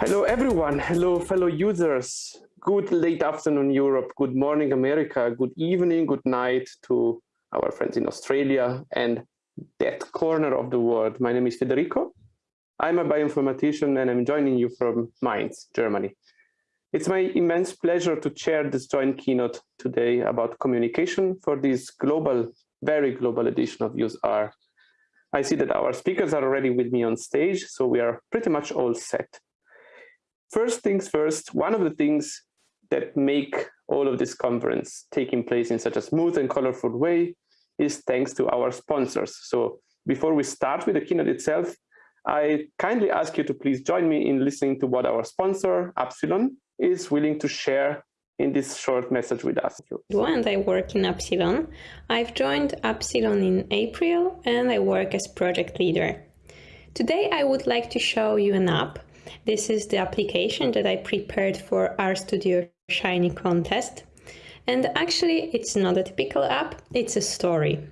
Hello, everyone. Hello, fellow users. Good late afternoon, Europe. Good morning, America. Good evening, good night to our friends in Australia and that corner of the world. My name is Federico. I'm a bioinformatician and I'm joining you from Mainz, Germany. It's my immense pleasure to chair this joint keynote today about communication for this global, very global edition of useR. I see that our speakers are already with me on stage, so we are pretty much all set. First things first, one of the things that make all of this conference taking place in such a smooth and colorful way is thanks to our sponsors. So before we start with the keynote itself, I kindly ask you to please join me in listening to what our sponsor, Appsilon, is willing to share in this short message with us. And I work in Appsilon. I've joined Appsilon in April and I work as project leader. Today I would like to show you an app this is the application that I prepared for RStudio Shiny contest. And actually, it's not a typical app, it's a story.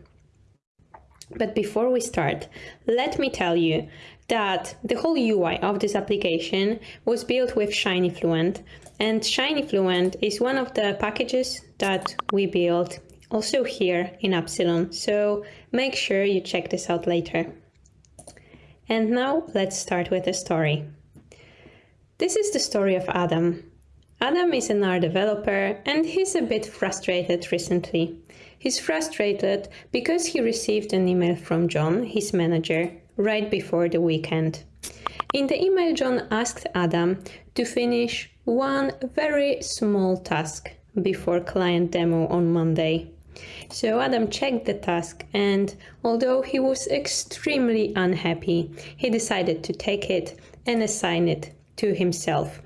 But before we start, let me tell you that the whole UI of this application was built with Shiny Fluent. And Shiny Fluent is one of the packages that we built also here in Appsilon. So make sure you check this out later. And now let's start with the story. This is the story of Adam. Adam is an R developer and he's a bit frustrated recently. He's frustrated because he received an email from John, his manager, right before the weekend. In the email, John asked Adam to finish one very small task before client demo on Monday. So Adam checked the task and although he was extremely unhappy, he decided to take it and assign it to himself.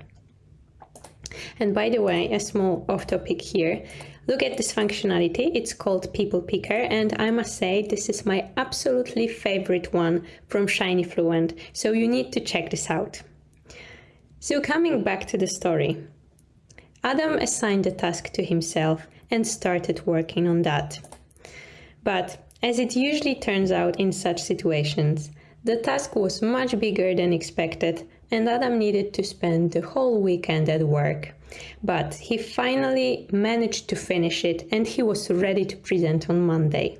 And by the way, a small off topic here. Look at this functionality. It's called People Picker. And I must say, this is my absolutely favorite one from Shiny Fluent. So you need to check this out. So coming back to the story. Adam assigned the task to himself and started working on that. But as it usually turns out in such situations, the task was much bigger than expected and Adam needed to spend the whole weekend at work. But he finally managed to finish it and he was ready to present on Monday.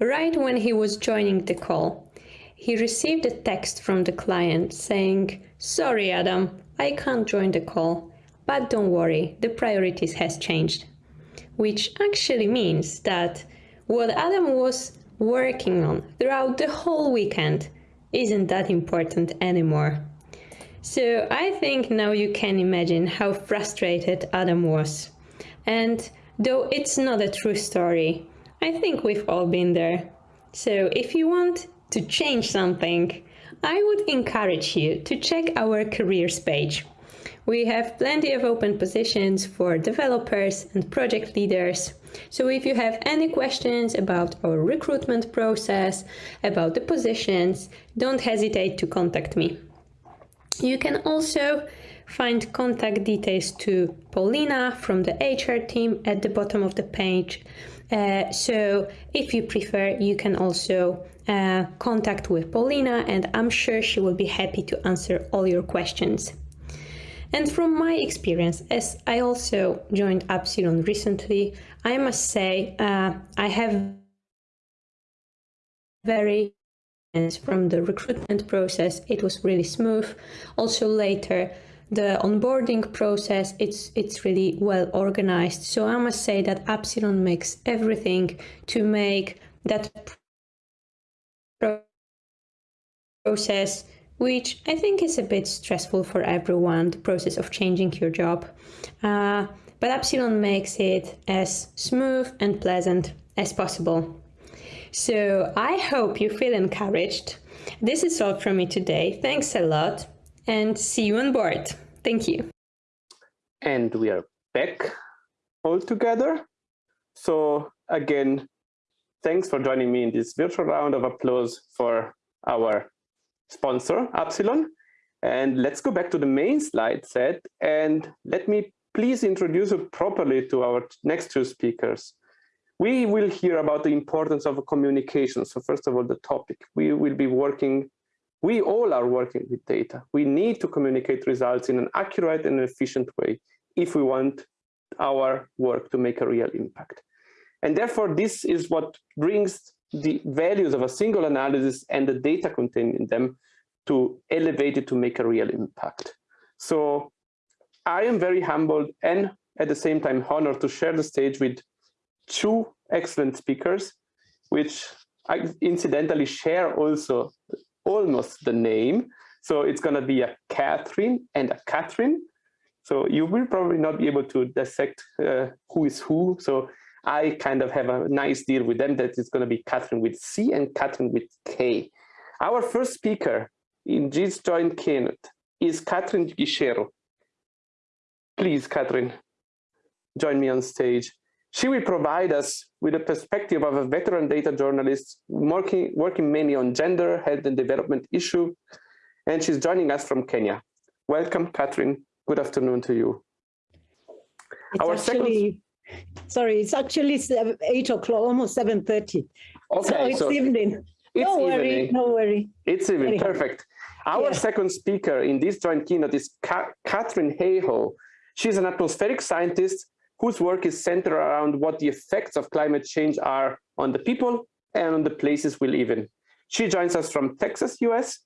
Right when he was joining the call, he received a text from the client saying, Sorry Adam, I can't join the call, but don't worry, the priorities has changed. Which actually means that what Adam was working on throughout the whole weekend isn't that important anymore. So I think now you can imagine how frustrated Adam was. And though it's not a true story, I think we've all been there. So if you want to change something, I would encourage you to check our careers page. We have plenty of open positions for developers and project leaders. So if you have any questions about our recruitment process, about the positions, don't hesitate to contact me. You can also find contact details to Paulina from the HR team at the bottom of the page. Uh, so if you prefer, you can also uh, contact with Paulina and I'm sure she will be happy to answer all your questions. And from my experience, as I also joined Appsilon recently, I must say uh, I have very from the recruitment process, it was really smooth. Also later, the onboarding process, it's, it's really well organized. So I must say that Appsilon makes everything to make that process which I think is a bit stressful for everyone, the process of changing your job. Uh, but Appsilon makes it as smooth and pleasant as possible. So I hope you feel encouraged. This is all from me today. Thanks a lot and see you on board. Thank you. And we are back all together. So again, thanks for joining me in this virtual round of applause for our sponsor, Appsilon. And let's go back to the main slide set and let me please introduce you properly to our next two speakers. We will hear about the importance of communication. So first of all, the topic. We will be working, we all are working with data. We need to communicate results in an accurate and efficient way if we want our work to make a real impact. And therefore, this is what brings the values of a single analysis and the data contained in them to elevate it to make a real impact. So I am very humbled and at the same time honored to share the stage with two excellent speakers, which I incidentally share also almost the name. So it's going to be a Catherine and a Catherine. So you will probably not be able to dissect uh, who is who. So I kind of have a nice deal with them that it's going to be Catherine with C and Catherine with K. Our first speaker in this joint keynote is Catherine Gicheru. Please, Catherine, join me on stage. She will provide us with a perspective of a veteran data journalist working, working mainly on gender, health and development issue, and she's joining us from Kenya. Welcome, Catherine. Good afternoon to you. It's Our actually, second... sorry, it's actually seven, 8 o'clock, almost 7.30. Okay. So it's so evening. It's no evening. worry, no worry. It's even Anyhow. perfect. Our yeah. second speaker in this joint keynote is Ka Katharine Hayhoe. She's an atmospheric scientist whose work is centered around what the effects of climate change are on the people and on the places we live in. She joins us from Texas, US.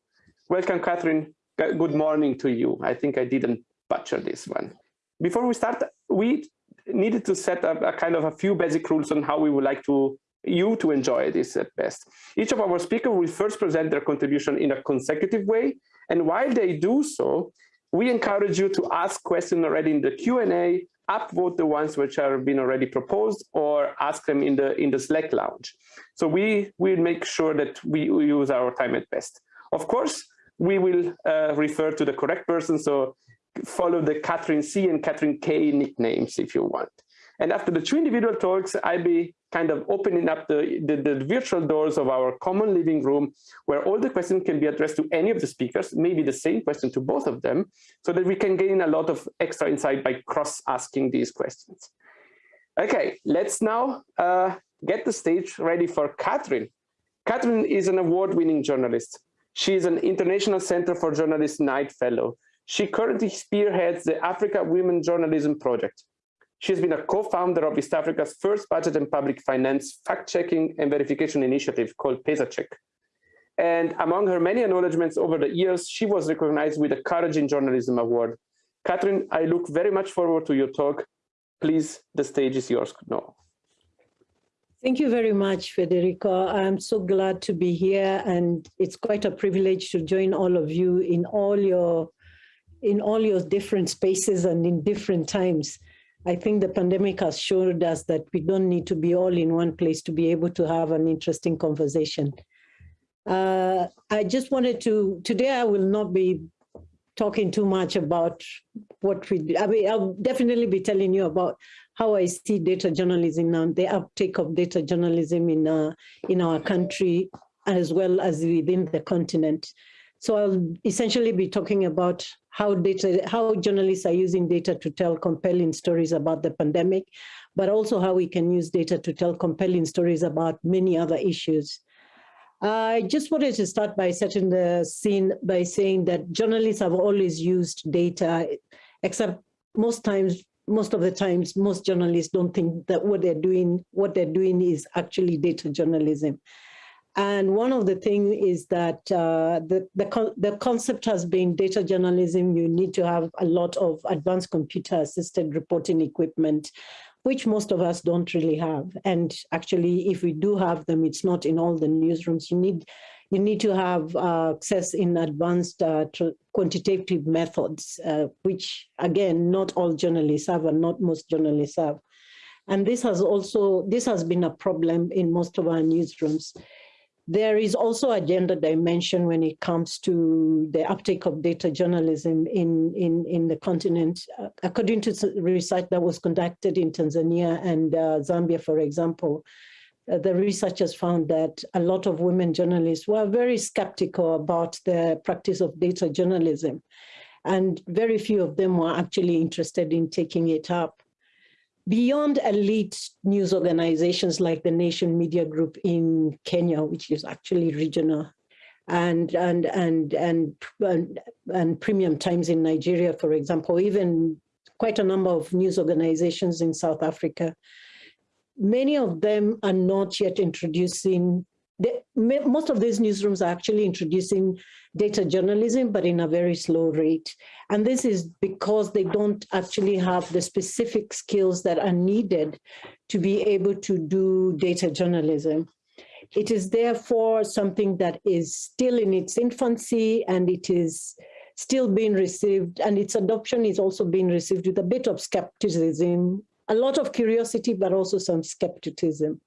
Welcome, Catherine. Good morning to you. I think I didn't butcher this one. Before we start, we needed to set up a kind of a few basic rules on how we would like to you to enjoy this at best. Each of our speakers will first present their contribution in a consecutive way. And while they do so, we encourage you to ask questions already in the Q&A, upvote the ones which have been already proposed, or ask them in the in the Slack lounge. So we will make sure that we, use our time at best. Of course, we will uh, refer to the correct person. So follow the Catherine C and Catherine K nicknames if you want. And after the two individual talks, I'll be kind of opening up the, the, the, virtual doors of our common living room where all the questions can be addressed to any of the speakers, maybe the same question to both of them, so that we can gain a lot of extra insight by cross-asking these questions. Okay, let's now uh, get the stage ready for Catherine. Catherine is an award-winning journalist. She is an International Center for Journalists Knight Fellow. She currently spearheads the Africa Women Journalism Project. She has been a co-founder of East Africa's first budget and public finance fact-checking and verification initiative called PesaCheck. And among her many acknowledgements over the years, she was recognized with the Courage in Journalism Award. Catherine, I look very much forward to your talk. Please, the stage is yours now. Thank you very much, Federico. I'm so glad to be here and it's quite a privilege to join all of you in all your in all your different spaces and in different times. I think the pandemic has showed us that we don't need to be all in one place to be able to have an interesting conversation. Uh, I just wanted to, today I will not be talking too much about what we, I mean, I'll definitely be telling you about how I see data journalism and the uptake of data journalism in, uh, in our country as well as within the continent. So I'll essentially be talking about how data, how journalists are using data to tell compelling stories about the pandemic, but also how we can use data to tell compelling stories about many other issues. I just wanted to start by setting the scene by saying that journalists have always used data, except most times, most of the times, most journalists don't think that what they're doing, what they're doing is actually data journalism. And one of the things is that uh, the, the, con the concept has been data journalism. You need to have a lot of advanced computer assisted reporting equipment, which most of us don't really have. And actually, if we do have them, it's not in all the newsrooms. You need you need to have uh, access in advanced uh, quantitative methods, uh, which again, not all journalists have and not most journalists have. And this has also, this has been a problem in most of our newsrooms. There is also a gender dimension when it comes to the uptake of data journalism in, in, in the continent. Uh, according to research that was conducted in Tanzania and uh, Zambia, for example, uh, the researchers found that a lot of women journalists were very skeptical about the practice of data journalism. And very few of them were actually interested in taking it up. Beyond elite news organizations like the Nation Media Group in Kenya, which is actually regional, and and and and and, and Premium Times in Nigeria, for example, even quite a number of news organizations in South Africa. Many of them are not yet introducing the, most of these newsrooms are actually introducing data journalism, but in a very slow rate. And this is because they don't actually have the specific skills that are needed to be able to do data journalism. It is therefore something that is still in its infancy and it is still being received and its adoption is also being received with a bit of skepticism, a lot of curiosity, but also some skepticism.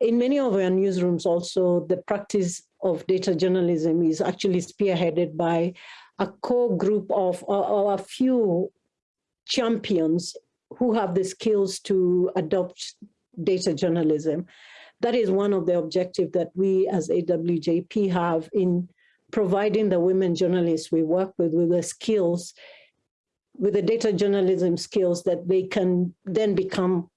In many of our newsrooms also, the practice of data journalism is actually spearheaded by a core group of or a few champions who have the skills to adopt data journalism. That is one of the objectives that we as AWJP have in providing the women journalists we work with with the skills, with the data journalism skills that they can then become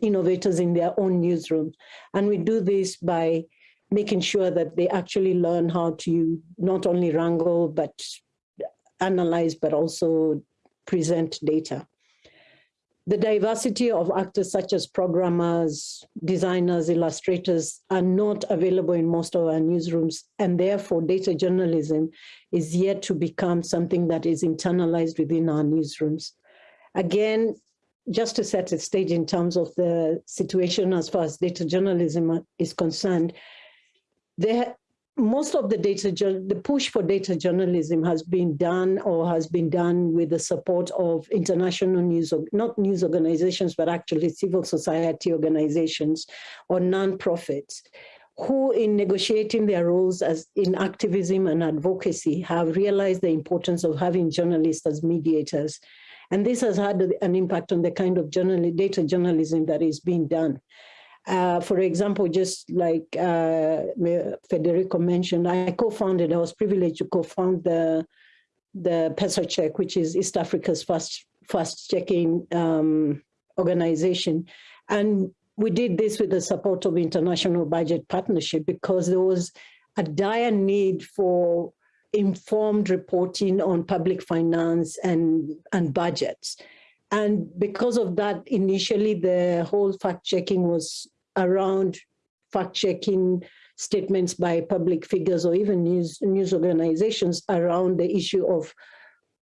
innovators in their own newsrooms. And we do this by making sure that they actually learn how to not only wrangle, but analyze, but also present data. The diversity of actors such as programmers, designers, illustrators are not available in most of our newsrooms and therefore data journalism is yet to become something that is internalized within our newsrooms. Again, just to set the stage in terms of the situation as far as data journalism is concerned, there, most of the data, the push for data journalism has been done or has been done with the support of international news, not news organizations, but actually civil society organizations or non-profits who in negotiating their roles as in activism and advocacy have realized the importance of having journalists as mediators and this has had an impact on the kind of journal data journalism that is being done. Uh, for example, just like uh, Federico mentioned, I co-founded, I was privileged to co-found the, the PesaCheck, which is East Africa's fast, fast checking um, organization. And we did this with the support of International Budget Partnership because there was a dire need for informed reporting on public finance and, and budgets. And because of that, initially the whole fact checking was around fact checking statements by public figures or even news, news organizations around the issue of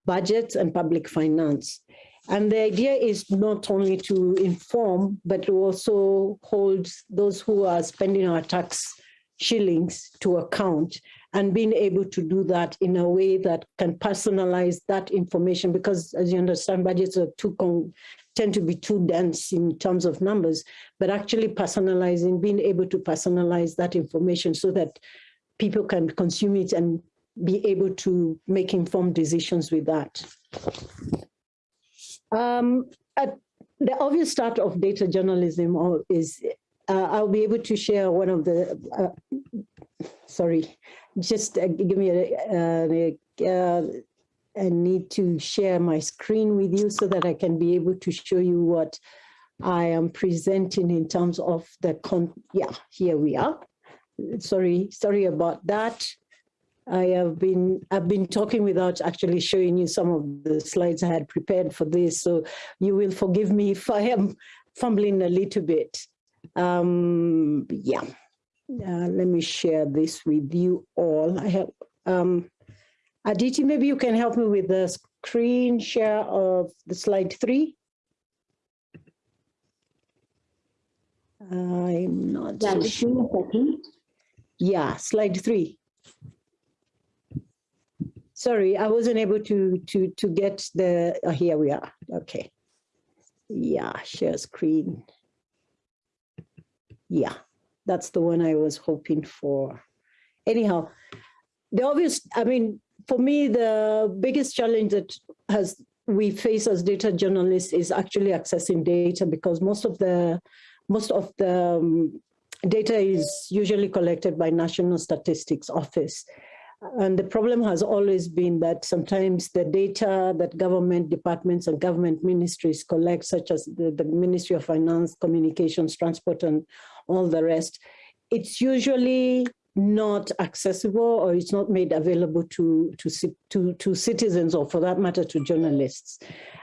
budgets and public finance. And the idea is not only to inform, but to also hold those who are spending our tax shillings to account and being able to do that in a way that can personalize that information because as you understand budgets are too con tend to be too dense in terms of numbers but actually personalizing being able to personalize that information so that people can consume it and be able to make informed decisions with that. Um, the obvious start of data journalism is uh, I'll be able to share one of the, uh, sorry, just uh, give me a, uh, I need to share my screen with you so that I can be able to show you what I am presenting in terms of the, con yeah, here we are. Sorry, sorry about that. I have been, I've been talking without actually showing you some of the slides I had prepared for this. So you will forgive me if I am fumbling a little bit. Um, yeah, uh, let me share this with you all. I have, um, Aditi, maybe you can help me with the screen share of the slide three. I'm not yeah, so sure. Yeah, slide three. Sorry, I wasn't able to to to get the. Oh, here we are. Okay. Yeah, share screen. Yeah, that's the one I was hoping for. Anyhow, the obvious, I mean, for me, the biggest challenge that has we face as data journalists is actually accessing data because most of the most of the um, data is usually collected by National Statistics Office. And the problem has always been that sometimes the data that government departments and government ministries collect, such as the, the Ministry of Finance, Communications, Transport, and all the rest, it's usually not accessible or it's not made available to, to, to, to citizens or for that matter to journalists.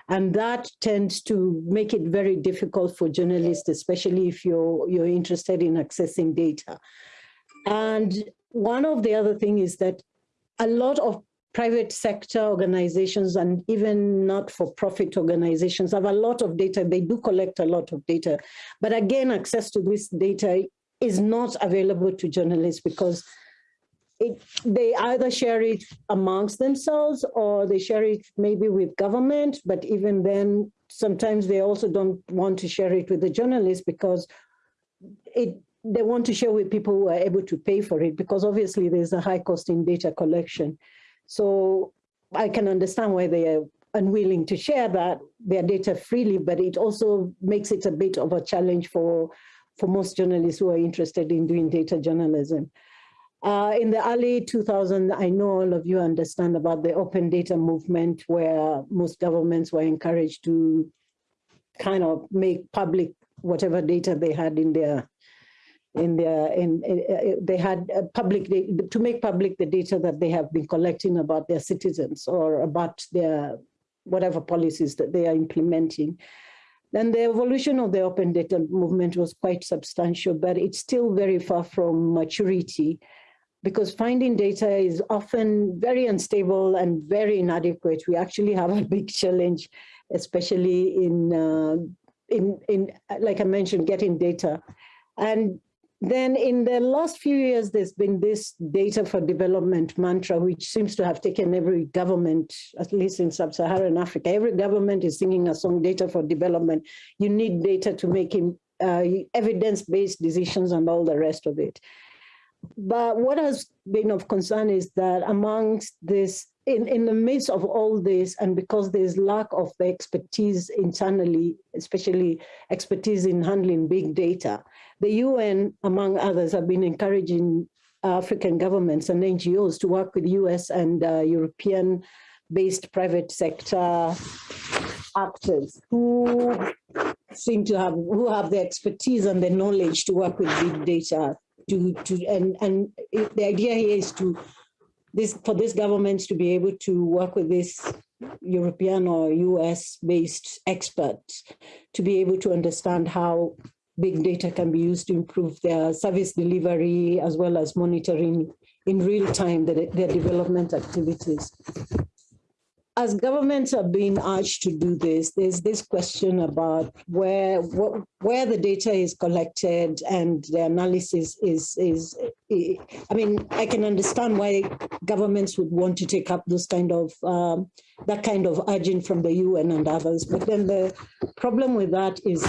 And that tends to make it very difficult for journalists, especially if you're, you're interested in accessing data. And one of the other things is that a lot of private sector organizations and even not-for-profit organizations have a lot of data. They do collect a lot of data. But again, access to this data is not available to journalists because it, they either share it amongst themselves or they share it maybe with government, but even then, sometimes they also don't want to share it with the journalists because it they want to share with people who are able to pay for it because obviously there's a high cost in data collection. So I can understand why they are unwilling to share that their data freely, but it also makes it a bit of a challenge for for most journalists who are interested in doing data journalism. Uh, in the early 2000s, I know all of you understand about the open data movement where most governments were encouraged to kind of make public whatever data they had in their in their in, in uh, uh, they had uh, public to make public the data that they have been collecting about their citizens or about their whatever policies that they are implementing then the evolution of the open data movement was quite substantial, but it's still very far from maturity because finding data is often very unstable and very inadequate. We actually have a big challenge, especially in, uh, in, in, like I mentioned, getting data. And then in the last few years, there's been this data for development mantra, which seems to have taken every government, at least in sub-Saharan Africa. Every government is singing a song, data for development. You need data to make uh, evidence-based decisions and all the rest of it. But what has been of concern is that amongst this, in, in the midst of all this, and because there's lack of the expertise internally, especially expertise in handling big data, the UN, among others, have been encouraging African governments and NGOs to work with US and uh, European-based private sector actors who seem to have who have the expertise and the knowledge to work with big data to to and and the idea here is to this for this governments to be able to work with this European or US based experts to be able to understand how big data can be used to improve their service delivery as well as monitoring in real time their, their development activities. As governments are being urged to do this, there's this question about where what, where the data is collected and the analysis is, is, I mean, I can understand why governments would want to take up this kind of, um, that kind of urging from the UN and others. But then the problem with that is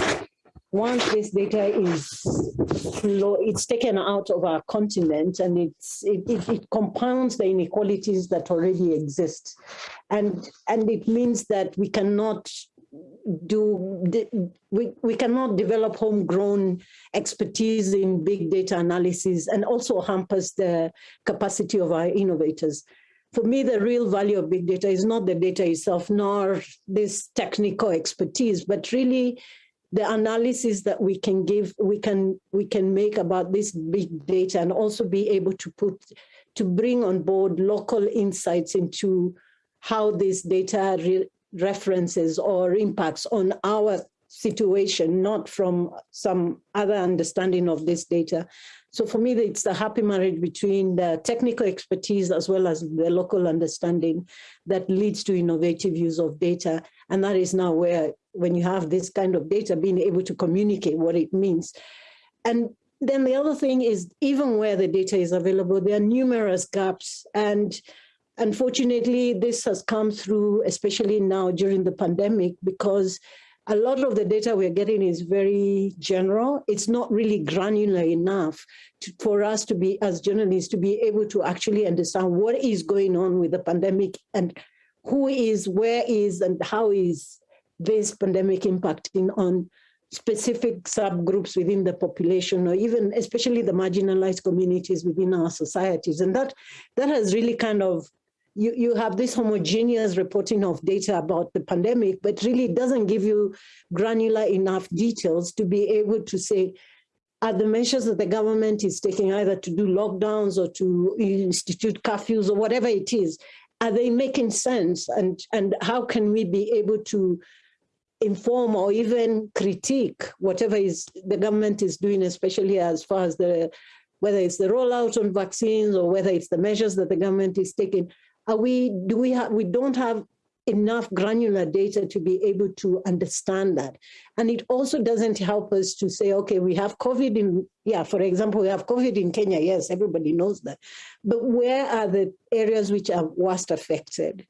once this data is it's taken out of our continent and it's it, it, it, compounds the inequalities that already exist. And, and it means that we cannot do we, we cannot develop homegrown expertise in big data analysis and also hampers the capacity of our innovators for me, the real value of big data is not the data itself, nor this technical expertise, but really the analysis that we can give, we can we can make about this big data and also be able to put to bring on board local insights into how this data re references or impacts on our situation, not from some other understanding of this data. So for me, it's the happy marriage between the technical expertise as well as the local understanding that leads to innovative use of data. And that is now where when you have this kind of data, being able to communicate what it means. And then the other thing is, even where the data is available, there are numerous gaps. And unfortunately, this has come through, especially now during the pandemic, because a lot of the data we're getting is very general. It's not really granular enough to, for us to be, as journalists, to be able to actually understand what is going on with the pandemic and who is, where is, and how is this pandemic impacting on specific subgroups within the population or even especially the marginalized communities within our societies. And that, that has really kind of, you, you have this homogeneous reporting of data about the pandemic, but really doesn't give you granular enough details to be able to say, are the measures that the government is taking either to do lockdowns or to institute curfews or whatever it is, are they making sense? And, and how can we be able to inform or even critique whatever is the government is doing, especially as far as the, whether it's the rollout on vaccines or whether it's the measures that the government is taking, are we, do we have, we don't have enough granular data to be able to understand that. And it also doesn't help us to say, okay, we have COVID in, yeah, for example, we have COVID in Kenya. Yes, everybody knows that. But where are the areas which are worst affected?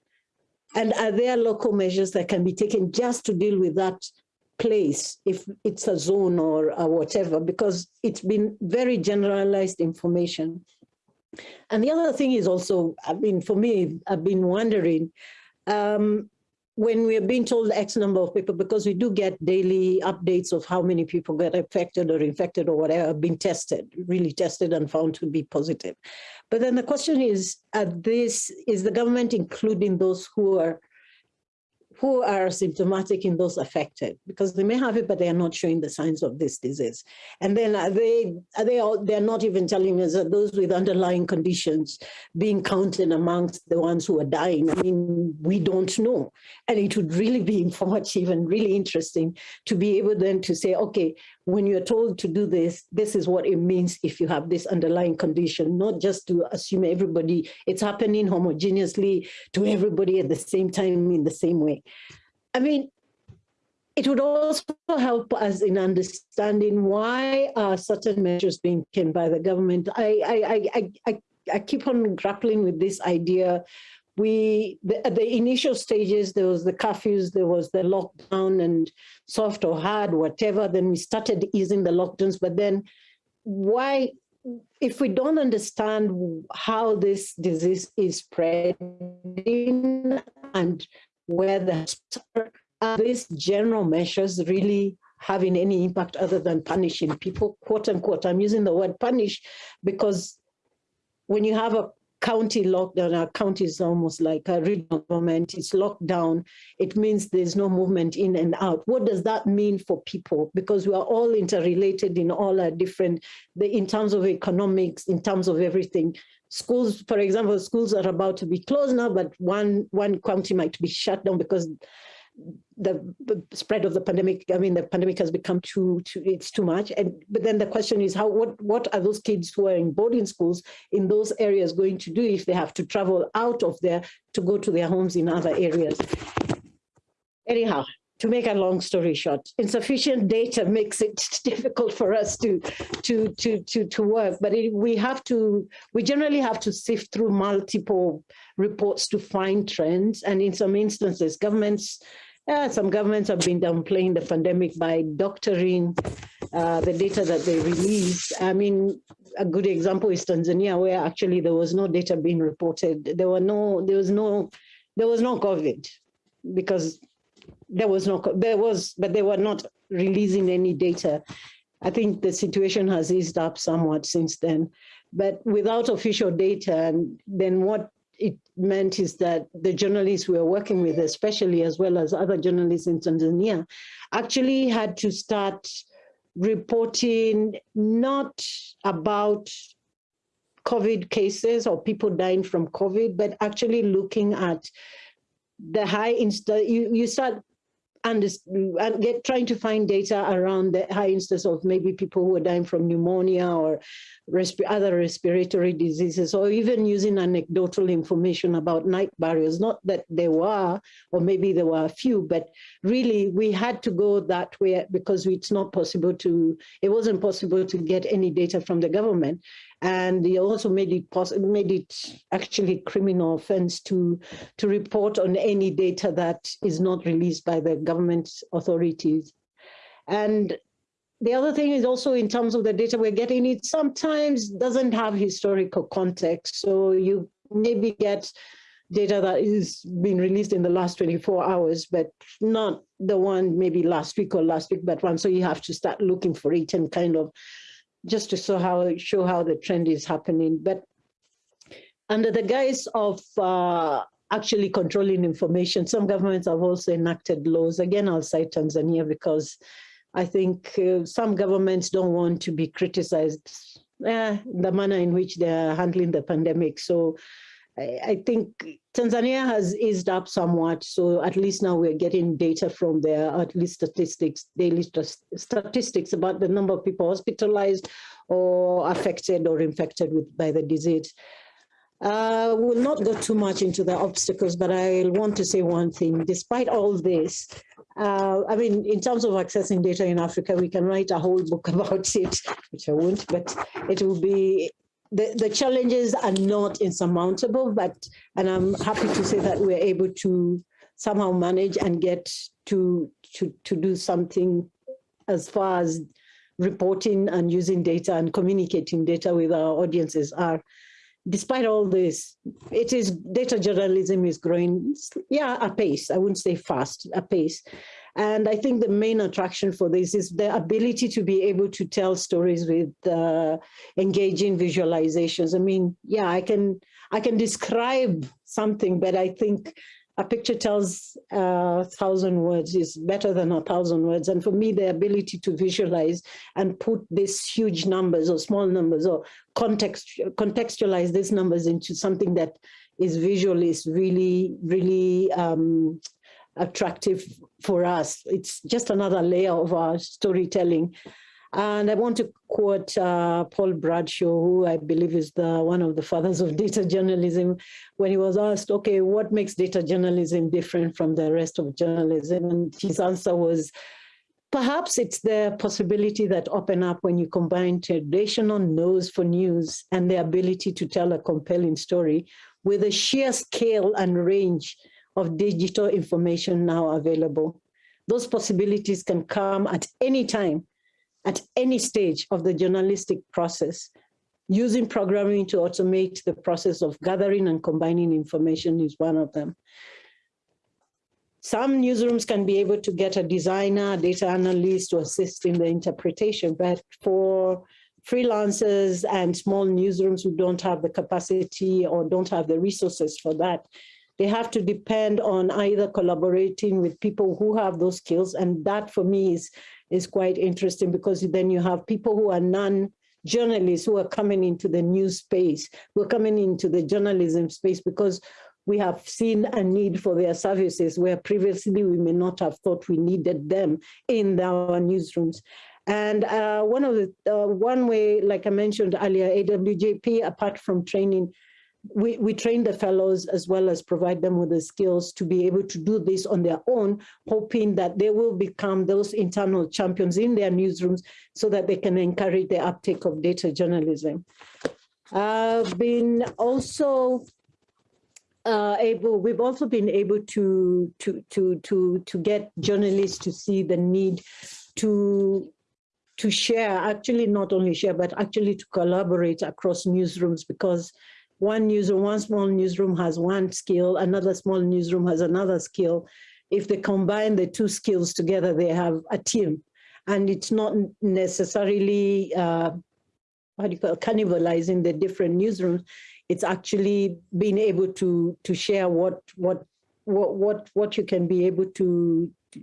And are there local measures that can be taken just to deal with that place, if it's a zone or, or whatever, because it's been very generalized information. And the other thing is also, I mean, for me, I've been wondering, um, when we're being told X number of people, because we do get daily updates of how many people get affected or infected or whatever, been tested, really tested and found to be positive. But then the question is, at this, is the government including those who are who are symptomatic in those affected because they may have it, but they are not showing the signs of this disease. And then are they, are they all, they're not even telling us that those with underlying conditions being counted amongst the ones who are dying. I mean, we don't know. And it would really be informative and really interesting to be able then to say, okay, when you're told to do this, this is what it means if you have this underlying condition, not just to assume everybody, it's happening homogeneously to everybody at the same time in the same way. I mean, it would also help us in understanding why are certain measures being taken by the government. I, I, I, I, I keep on grappling with this idea we the, at the initial stages there was the curfews there was the lockdown and soft or hard whatever. Then we started easing the lockdowns. But then why if we don't understand how this disease is spreading and where the are these general measures really having any impact other than punishing people? Quote unquote. I'm using the word punish because when you have a county lockdown, our county is almost like a regional government, it's locked down. It means there's no movement in and out. What does that mean for people? Because we are all interrelated in all our different, the, in terms of economics, in terms of everything. Schools, for example, schools are about to be closed now, but one, one county might be shut down because the, spread of the pandemic, I mean, the pandemic has become too, too, it's too much. And but then the question is how, what, what are those kids who are in boarding schools in those areas going to do if they have to travel out of there to go to their homes in other areas? Anyhow, to make a long story short, insufficient data makes it difficult for us to to to to to work. But it, we have to, we generally have to sift through multiple reports to find trends. And in some instances, governments yeah, some governments have been downplaying the pandemic by doctoring uh, the data that they release. I mean, a good example is Tanzania, where actually there was no data being reported. There were no, there was no, there was no COVID because there was no, there was, but they were not releasing any data. I think the situation has eased up somewhat since then, but without official data, and then what it meant is that the journalists we were working with, especially as well as other journalists in Tanzania, actually had to start reporting not about COVID cases or people dying from COVID, but actually looking at the high insta you, you start and get trying to find data around the high instance of maybe people who are dying from pneumonia or resp other respiratory diseases, or even using anecdotal information about night barriers. Not that there were, or maybe there were a few, but really we had to go that way because it's not possible to, it wasn't possible to get any data from the government and he also made it possible, made it actually criminal offense to to report on any data that is not released by the government authorities. And the other thing is also in terms of the data we're getting, it sometimes doesn't have historical context. So you maybe get data that is being released in the last 24 hours, but not the one maybe last week or last week, but one. So you have to start looking for it and kind of just to show how show how the trend is happening. But under the guise of uh, actually controlling information, some governments have also enacted laws. Again, I'll cite Tanzania because I think uh, some governments don't want to be criticized uh, the manner in which they're handling the pandemic. So I, think Tanzania has eased up somewhat. So at least now we're getting data from there, at least statistics, daily st statistics about the number of people hospitalized or affected or infected with by the disease. Uh, will not go too much into the obstacles, but I want to say one thing. Despite all this, uh, I mean, in terms of accessing data in Africa, we can write a whole book about it, which I won't, but it will be, the, the challenges are not insurmountable, but, and I'm happy to say that we're able to somehow manage and get to, to, to do something as far as reporting and using data and communicating data with our audiences are despite all this, it is data journalism is growing, yeah, a pace. I wouldn't say fast, a pace. And I think the main attraction for this is the ability to be able to tell stories with uh, engaging visualizations. I mean, yeah, I can I can describe something, but I think a picture tells a thousand words is better than a thousand words. And for me, the ability to visualize and put these huge numbers or small numbers or context, contextualize these numbers into something that is visual is really, really um, attractive for us. It's just another layer of our storytelling. And I want to quote uh, Paul Bradshaw, who I believe is the one of the fathers of data journalism, when he was asked, okay, what makes data journalism different from the rest of journalism? And his answer was, perhaps it's the possibility that open up when you combine traditional nose for news and the ability to tell a compelling story with the sheer scale and range of digital information now available. Those possibilities can come at any time at any stage of the journalistic process. Using programming to automate the process of gathering and combining information is one of them. Some newsrooms can be able to get a designer, data analyst to assist in the interpretation, but for freelancers and small newsrooms who don't have the capacity or don't have the resources for that, they have to depend on either collaborating with people who have those skills. And that for me is is quite interesting because then you have people who are non-journalists who are coming into the news space, who are coming into the journalism space because we have seen a need for their services where previously we may not have thought we needed them in our newsrooms. And uh, one of the, uh, one way, like I mentioned earlier, AWJP, apart from training we, we train the fellows as well as provide them with the skills to be able to do this on their own, hoping that they will become those internal champions in their newsrooms so that they can encourage the uptake of data journalism. I've been also uh, able, we've also been able to, to, to, to, to get journalists to see the need to to share, actually not only share, but actually to collaborate across newsrooms because one newsroom, one small newsroom has one skill, another small newsroom has another skill. If they combine the two skills together, they have a team. And it's not necessarily, uh, how do you call cannibalizing the different newsrooms. It's actually being able to, to share what, what, what, what, what you can be able to, to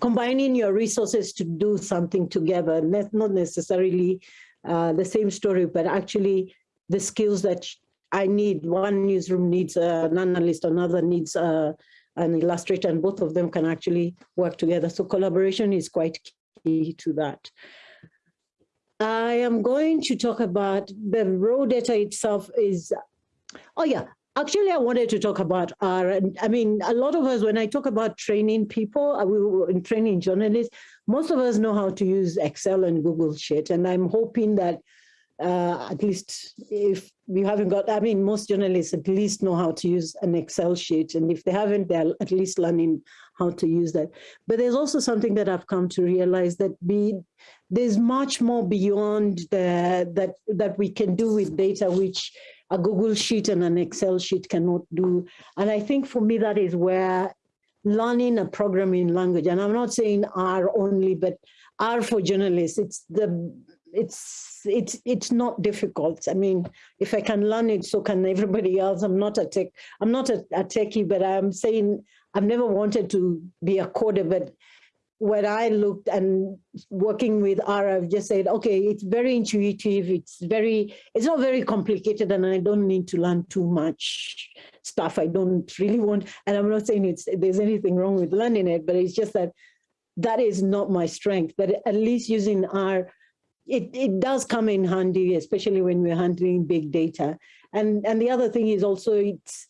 combining your resources to do something together, not necessarily uh, the same story, but actually the skills that I need. One newsroom needs an analyst, another needs a, an illustrator, and both of them can actually work together. So collaboration is quite key to that. I am going to talk about the raw data itself is, oh yeah, actually I wanted to talk about our, I mean, a lot of us, when I talk about training people, uh, we were in training journalists, most of us know how to use Excel and Google Sheet. And I'm hoping that uh, at least if you haven't got, I mean, most journalists at least know how to use an Excel sheet. And if they haven't, they're at least learning how to use that. But there's also something that I've come to realize that be, there's much more beyond the, that, that we can do with data, which a Google sheet and an Excel sheet cannot do. And I think for me, that is where learning a programming language, and I'm not saying R only, but R for journalists, it's the it's it's it's not difficult. I mean, if I can learn it, so can everybody else. I'm not a tech, I'm not a, a techie, but I'm saying I've never wanted to be a coder, but when I looked and working with R, I've just said, okay, it's very intuitive. It's very, it's not very complicated and I don't need to learn too much stuff. I don't really want, and I'm not saying it's there's anything wrong with learning it, but it's just that that is not my strength. But at least using R, it, it does come in handy, especially when we're handling big data. And, and the other thing is also it's,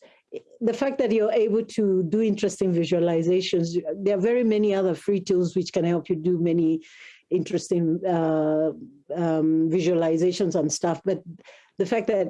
the fact that you're able to do interesting visualizations, there are very many other free tools which can help you do many interesting uh, um, visualizations and stuff. But the fact that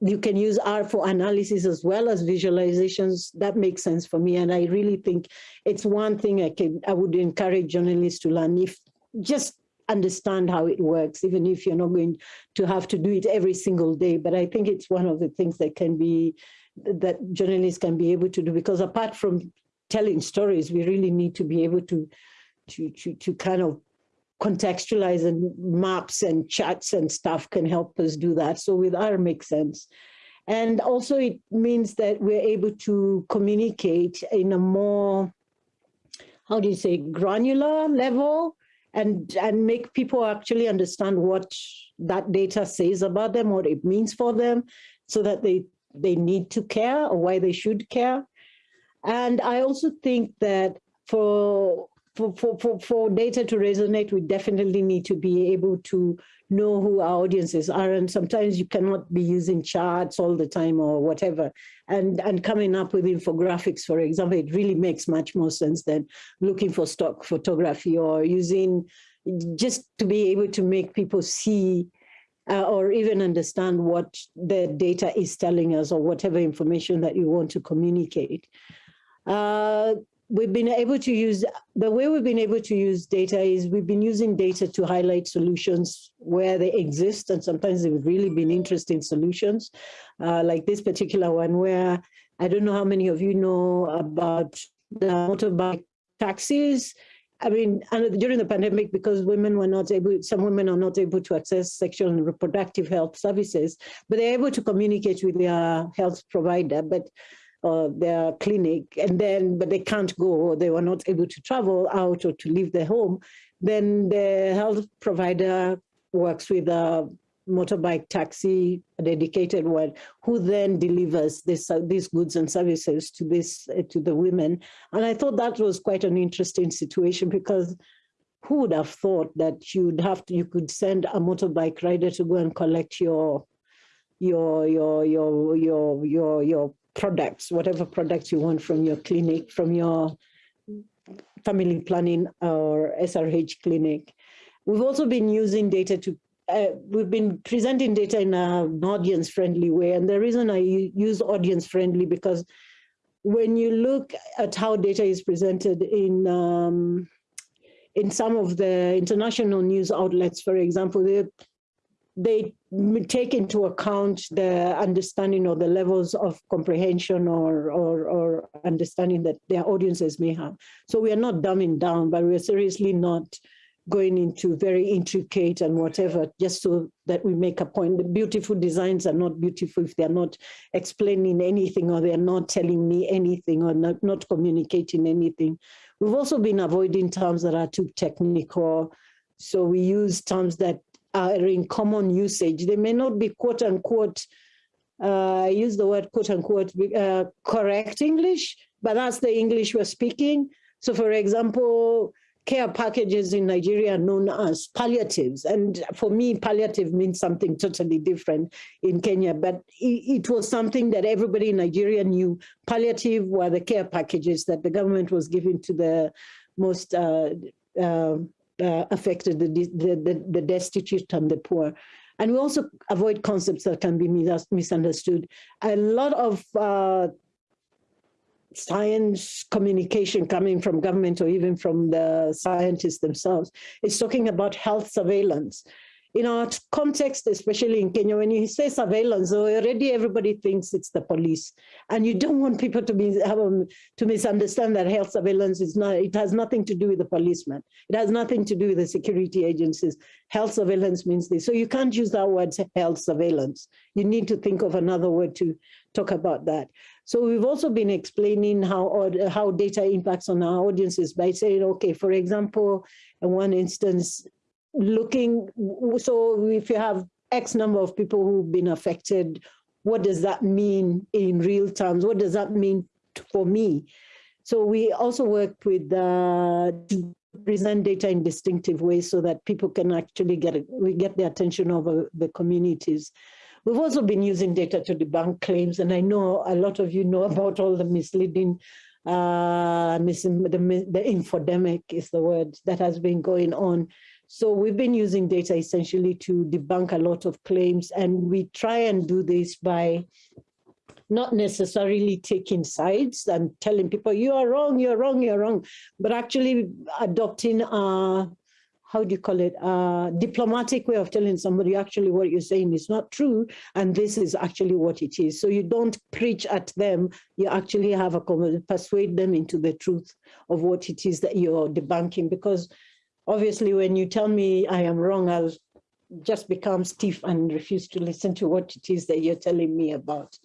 you can use R for analysis as well as visualizations, that makes sense for me. And I really think it's one thing I can I would encourage journalists to learn if just understand how it works, even if you're not going to have to do it every single day. But I think it's one of the things that can be that journalists can be able to do because apart from telling stories, we really need to be able to to to, to kind of contextualize and maps and charts and stuff can help us do that. So with R makes sense. And also it means that we're able to communicate in a more, how do you say, granular level and, and make people actually understand what that data says about them, what it means for them, so that they they need to care or why they should care. And I also think that for for, for, for, for data to resonate, we definitely need to be able to know who our audiences are. And sometimes you cannot be using charts all the time or whatever. And, and coming up with infographics, for example, it really makes much more sense than looking for stock photography or using just to be able to make people see uh, or even understand what the data is telling us or whatever information that you want to communicate. Uh, we've been able to use, the way we've been able to use data is we've been using data to highlight solutions where they exist and sometimes they've really been interesting solutions, uh, like this particular one where I don't know how many of you know about the motorbike taxis. I mean, during the pandemic, because women were not able, some women are not able to access sexual and reproductive health services, but they're able to communicate with their health provider, but uh, their clinic, and then, but they can't go, or they were not able to travel out or to leave their home, then the health provider works with a motorbike taxi, a dedicated one, who then delivers this, uh, these goods and services to this uh, to the women. And I thought that was quite an interesting situation because who would have thought that you'd have to, you could send a motorbike rider to go and collect your, your, your, your, your, your, your products, whatever products you want from your clinic, from your family planning or SRH clinic. We've also been using data to uh, we've been presenting data in an audience-friendly way. And the reason I use audience-friendly because when you look at how data is presented in um, in some of the international news outlets, for example, they they take into account the understanding or the levels of comprehension or, or, or understanding that their audiences may have. So we are not dumbing down, but we're seriously not going into very intricate and whatever, just so that we make a point. The beautiful designs are not beautiful if they're not explaining anything or they're not telling me anything or not, not communicating anything. We've also been avoiding terms that are too technical. So we use terms that are in common usage. They may not be quote unquote, uh, I use the word quote unquote, uh, correct English, but that's the English we're speaking. So for example, care packages in Nigeria known as palliatives. And for me, palliative means something totally different in Kenya, but it, it, was something that everybody in Nigeria knew. Palliative were the care packages that the government was giving to the most uh, uh, uh, affected, the, the, the, the destitute and the poor. And we also avoid concepts that can be misunderstood. A lot of uh, science communication coming from government or even from the scientists themselves is talking about health surveillance. In our context, especially in Kenya, when you say surveillance, oh, already everybody thinks it's the police. And you don't want people to be to misunderstand that health surveillance is not, it has nothing to do with the policeman. It has nothing to do with the security agencies. Health surveillance means this. So you can't use that word health surveillance. You need to think of another word to talk about that. So we've also been explaining how, how data impacts on our audiences by saying, okay, for example, in one instance, looking, so if you have X number of people who've been affected, what does that mean in real terms? What does that mean for me? So we also work with uh, present data in distinctive ways so that people can actually get it, we get the attention of uh, the communities. We've also been using data to debunk claims, and I know a lot of you know about all the misleading, uh, the, the infodemic is the word that has been going on so we've been using data essentially to debunk a lot of claims and we try and do this by not necessarily taking sides and telling people you are wrong, you're wrong, you're wrong, but actually adopting a, how do you call it, a diplomatic way of telling somebody actually what you're saying is not true and this is actually what it is. So you don't preach at them, you actually have a common persuade them into the truth of what it is that you're debunking because obviously when you tell me I am wrong, I'll just become stiff and refuse to listen to what it is that you're telling me about.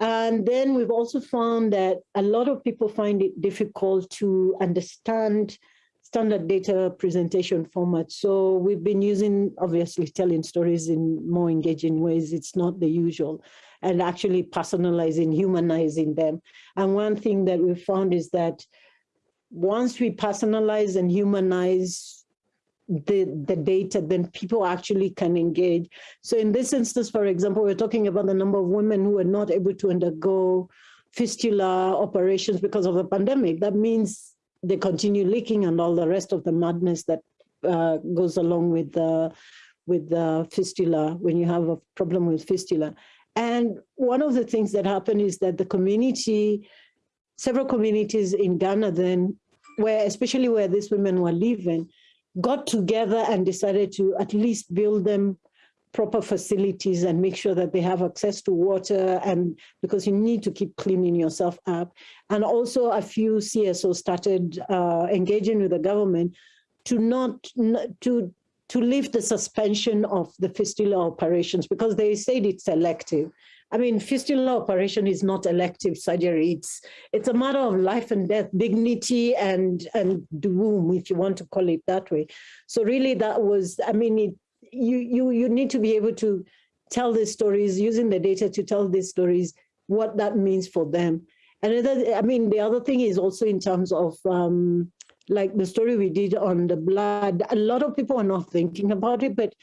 And then we've also found that a lot of people find it difficult to understand standard data presentation format. So we've been using, obviously, telling stories in more engaging ways. It's not the usual. And actually personalizing, humanizing them. And one thing that we found is that once we personalize and humanize the, the data, then people actually can engage. So in this instance, for example, we're talking about the number of women who are not able to undergo fistula operations because of the pandemic. That means they continue leaking and all the rest of the madness that uh, goes along with the with the fistula when you have a problem with fistula. And one of the things that happened is that the community several communities in Ghana then, where especially where these women were living, got together and decided to at least build them proper facilities and make sure that they have access to water and because you need to keep cleaning yourself up. And also a few CSOs started uh, engaging with the government to not, to, to lift the suspension of the fistula operations because they said it's selective. I mean, fistula operation is not elective surgery. It's it's a matter of life and death, dignity and and womb, if you want to call it that way. So really, that was. I mean, it, you you you need to be able to tell these stories using the data to tell these stories, what that means for them. And I mean, the other thing is also in terms of um, like the story we did on the blood. A lot of people are not thinking about it, but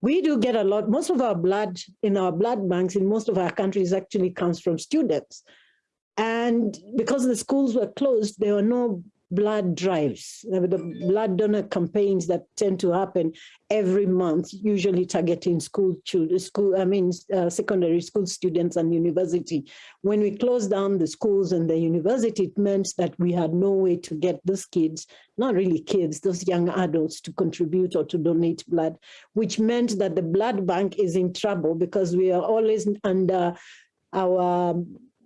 we do get a lot, most of our blood in our blood banks in most of our countries actually comes from students. And because the schools were closed, there were no blood drives, the blood donor campaigns that tend to happen every month, usually targeting school children, school, I mean, uh, secondary school students and university. When we closed down the schools and the university, it meant that we had no way to get those kids, not really kids, those young adults to contribute or to donate blood, which meant that the blood bank is in trouble because we are always under our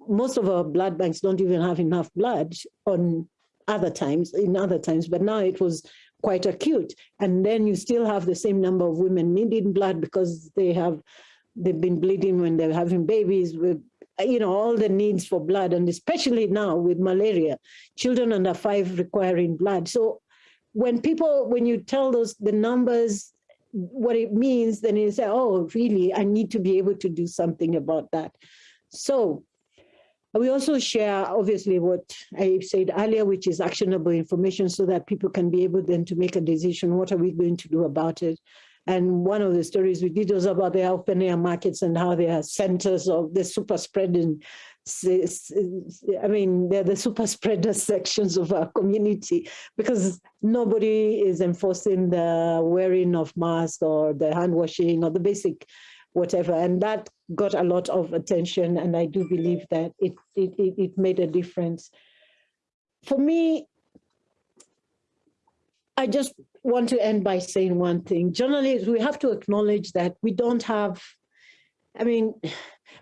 most of our blood banks don't even have enough blood on other times, in other times, but now it was quite acute. And then you still have the same number of women needing blood because they have, they've been bleeding when they're having babies with, you know, all the needs for blood. And especially now with malaria, children under five requiring blood. So when people, when you tell those the numbers, what it means, then you say, oh, really, I need to be able to do something about that. So we also share, obviously, what I said earlier, which is actionable information so that people can be able then to make a decision, what are we going to do about it? And one of the stories we did was about the open air markets and how they are centers of the super spreading. I mean, they're the super spreader sections of our community because nobody is enforcing the wearing of masks or the hand washing or the basic whatever. And that got a lot of attention. And I do believe that it, it, it made a difference. For me, I just, want to end by saying one thing. Journalists, we have to acknowledge that we don't have, I mean,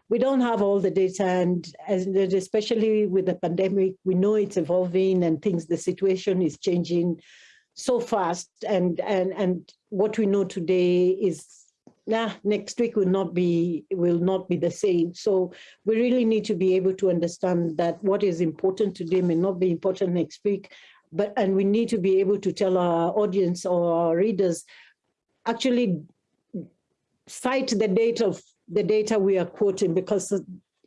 we don't have all the data and as, especially with the pandemic, we know it's evolving and things, the situation is changing so fast and, and, and what we know today is nah, next week will not be will not be the same. So we really need to be able to understand that what is important today may not be important next week, but and we need to be able to tell our audience or our readers actually cite the date of the data we are quoting because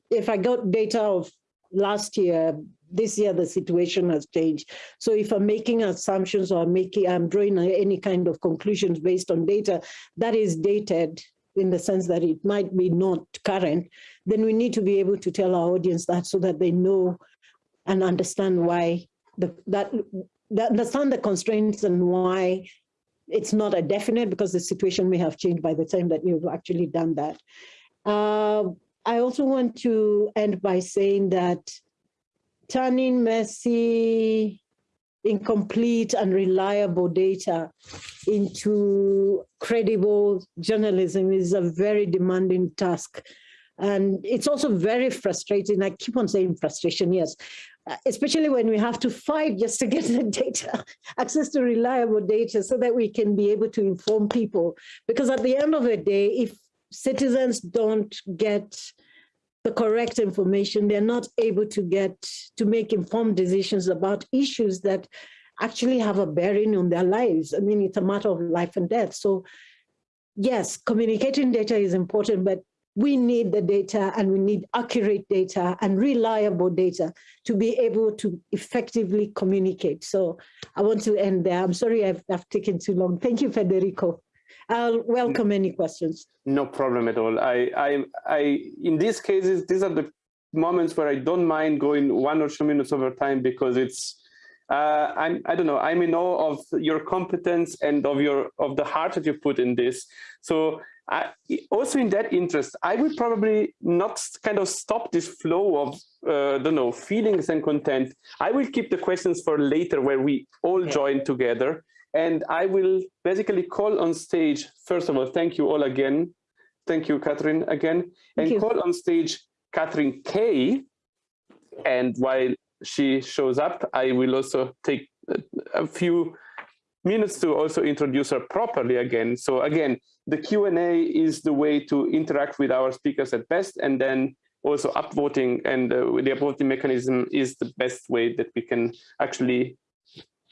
if I got data of last year, this year the situation has changed. So if I'm making assumptions or making, I'm drawing any kind of conclusions based on data that is dated in the sense that it might be not current, then we need to be able to tell our audience that so that they know and understand why the, that, that understand the constraints and why it's not a definite because the situation may have changed by the time that you've actually done that. Uh, I also want to end by saying that turning messy, incomplete and reliable data into credible journalism is a very demanding task. And it's also very frustrating. I keep on saying frustration, yes, uh, especially when we have to fight just to get the data, access to reliable data so that we can be able to inform people. Because at the end of the day, if citizens don't get the correct information, they're not able to get to make informed decisions about issues that actually have a bearing on their lives. I mean, it's a matter of life and death. So yes, communicating data is important, but we need the data and we need accurate data and reliable data to be able to effectively communicate. So I want to end there. I'm sorry I've, I've taken too long. Thank you, Federico. I'll welcome any questions. No problem at all. I, I, I, in these cases, these are the moments where I don't mind going one or two minutes over time because it's, uh, I'm, I don't know, I'm in awe of your competence and of your, of the heart that you put in this. So I, also in that interest, I would probably not kind of stop this flow of, uh, don't know, feelings and content. I will keep the questions for later where we all join together. And I will basically call on stage, first of all, thank you all again. Thank you, Catherine, again. And call on stage Catherine Kay. And while she shows up, I will also take a few minutes to also introduce her properly again. So again, the Q&A is the way to interact with our speakers at best, and then also upvoting and uh, the upvoting mechanism is the best way that we can actually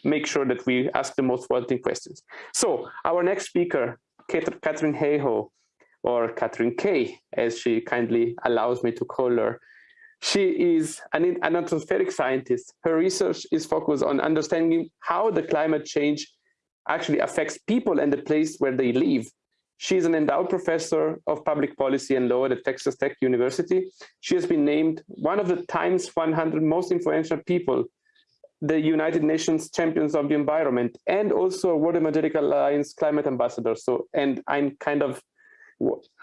make sure that we ask the most wanting questions. So our next speaker, Katharine Hayhoe, or Catherine K, as she kindly allows me to call her. She is an, an atmospheric scientist. Her research is focused on understanding how the climate change actually affects people and the place where they live. She is an endowed professor of public policy and law at Texas Tech University. She has been named one of the Times 100 most influential people the United Nations Champions of the Environment and also World Evangelical Alliance Climate Ambassador. So, and I'm kind of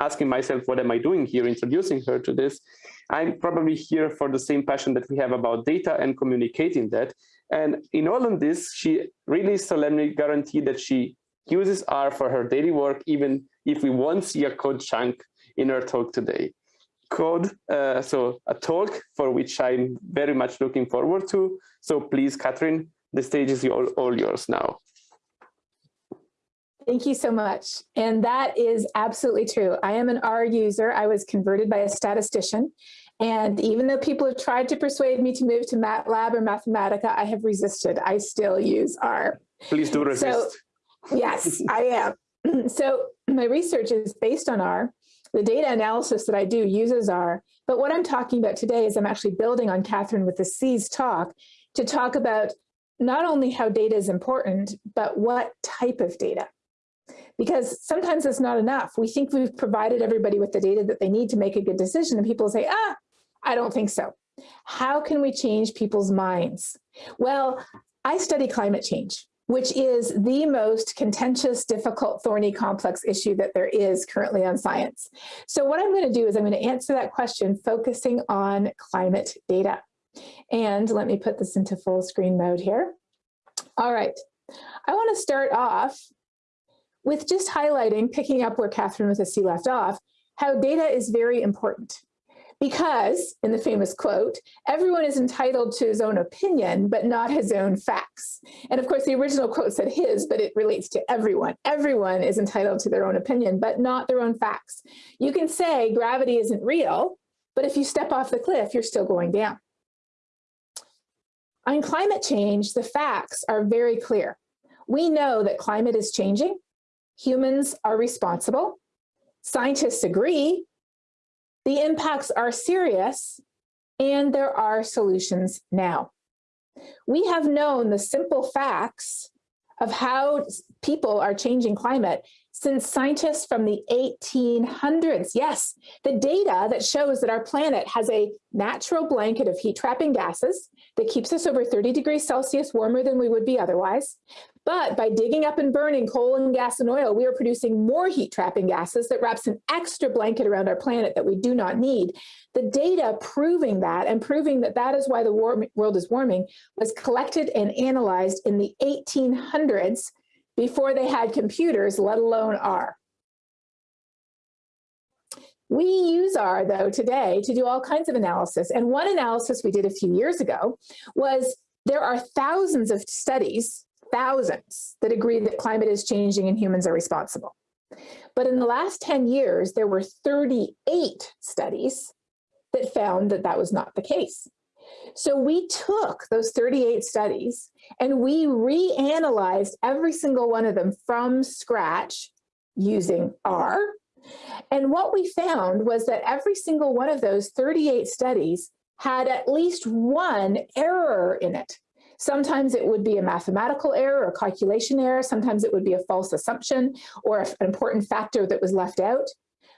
asking myself, what am I doing here, introducing her to this? I'm probably here for the same passion that we have about data and communicating that. And in all of this, she really solemnly guaranteed that she uses R for her daily work, even if we won't see a code chunk in her talk today code. Uh, so a talk for which I'm very much looking forward to. So please, Katharine, the stage is all, all yours now. Thank you so much. And that is absolutely true. I am an R user. I was converted by a statistician. And even though people have tried to persuade me to move to MATLAB or Mathematica, I have resisted. I still use R. Please do resist. So, yes, I am. So my research is based on R. The data analysis that I do uses R, but what I'm talking about today is I'm actually building on Catherine with the C's talk to talk about not only how data is important, but what type of data. Because sometimes it's not enough. We think we've provided everybody with the data that they need to make a good decision and people say, ah, I don't think so. How can we change people's minds? Well, I study climate change which is the most contentious, difficult, thorny, complex issue that there is currently on science. So what I'm gonna do is I'm gonna answer that question focusing on climate data. And let me put this into full screen mode here. All right, I want to start off with just highlighting, picking up where Catherine with a C left off, how data is very important. Because, in the famous quote, everyone is entitled to his own opinion, but not his own facts. And of course, the original quote said his, but it relates to everyone. Everyone is entitled to their own opinion, but not their own facts. You can say gravity isn't real, but if you step off the cliff, you're still going down. On climate change, the facts are very clear. We know that climate is changing. Humans are responsible. Scientists agree the impacts are serious and there are solutions now. We have known the simple facts of how people are changing climate since scientists from the 1800s. Yes, the data that shows that our planet has a natural blanket of heat trapping gases that keeps us over 30 degrees Celsius warmer than we would be otherwise. But by digging up and burning coal and gas and oil, we are producing more heat trapping gases that wraps an extra blanket around our planet that we do not need. The data proving that and proving that that is why the world is warming was collected and analyzed in the 1800s before they had computers, let alone R. We use R, though, today to do all kinds of analysis. And one analysis we did a few years ago was there are thousands of studies thousands that agree that climate is changing and humans are responsible. But in the last 10 years, there were 38 studies that found that that was not the case. So we took those 38 studies and we reanalyzed every single one of them from scratch using R. And what we found was that every single one of those 38 studies had at least one error in it. Sometimes it would be a mathematical error or calculation error. Sometimes it would be a false assumption or an important factor that was left out.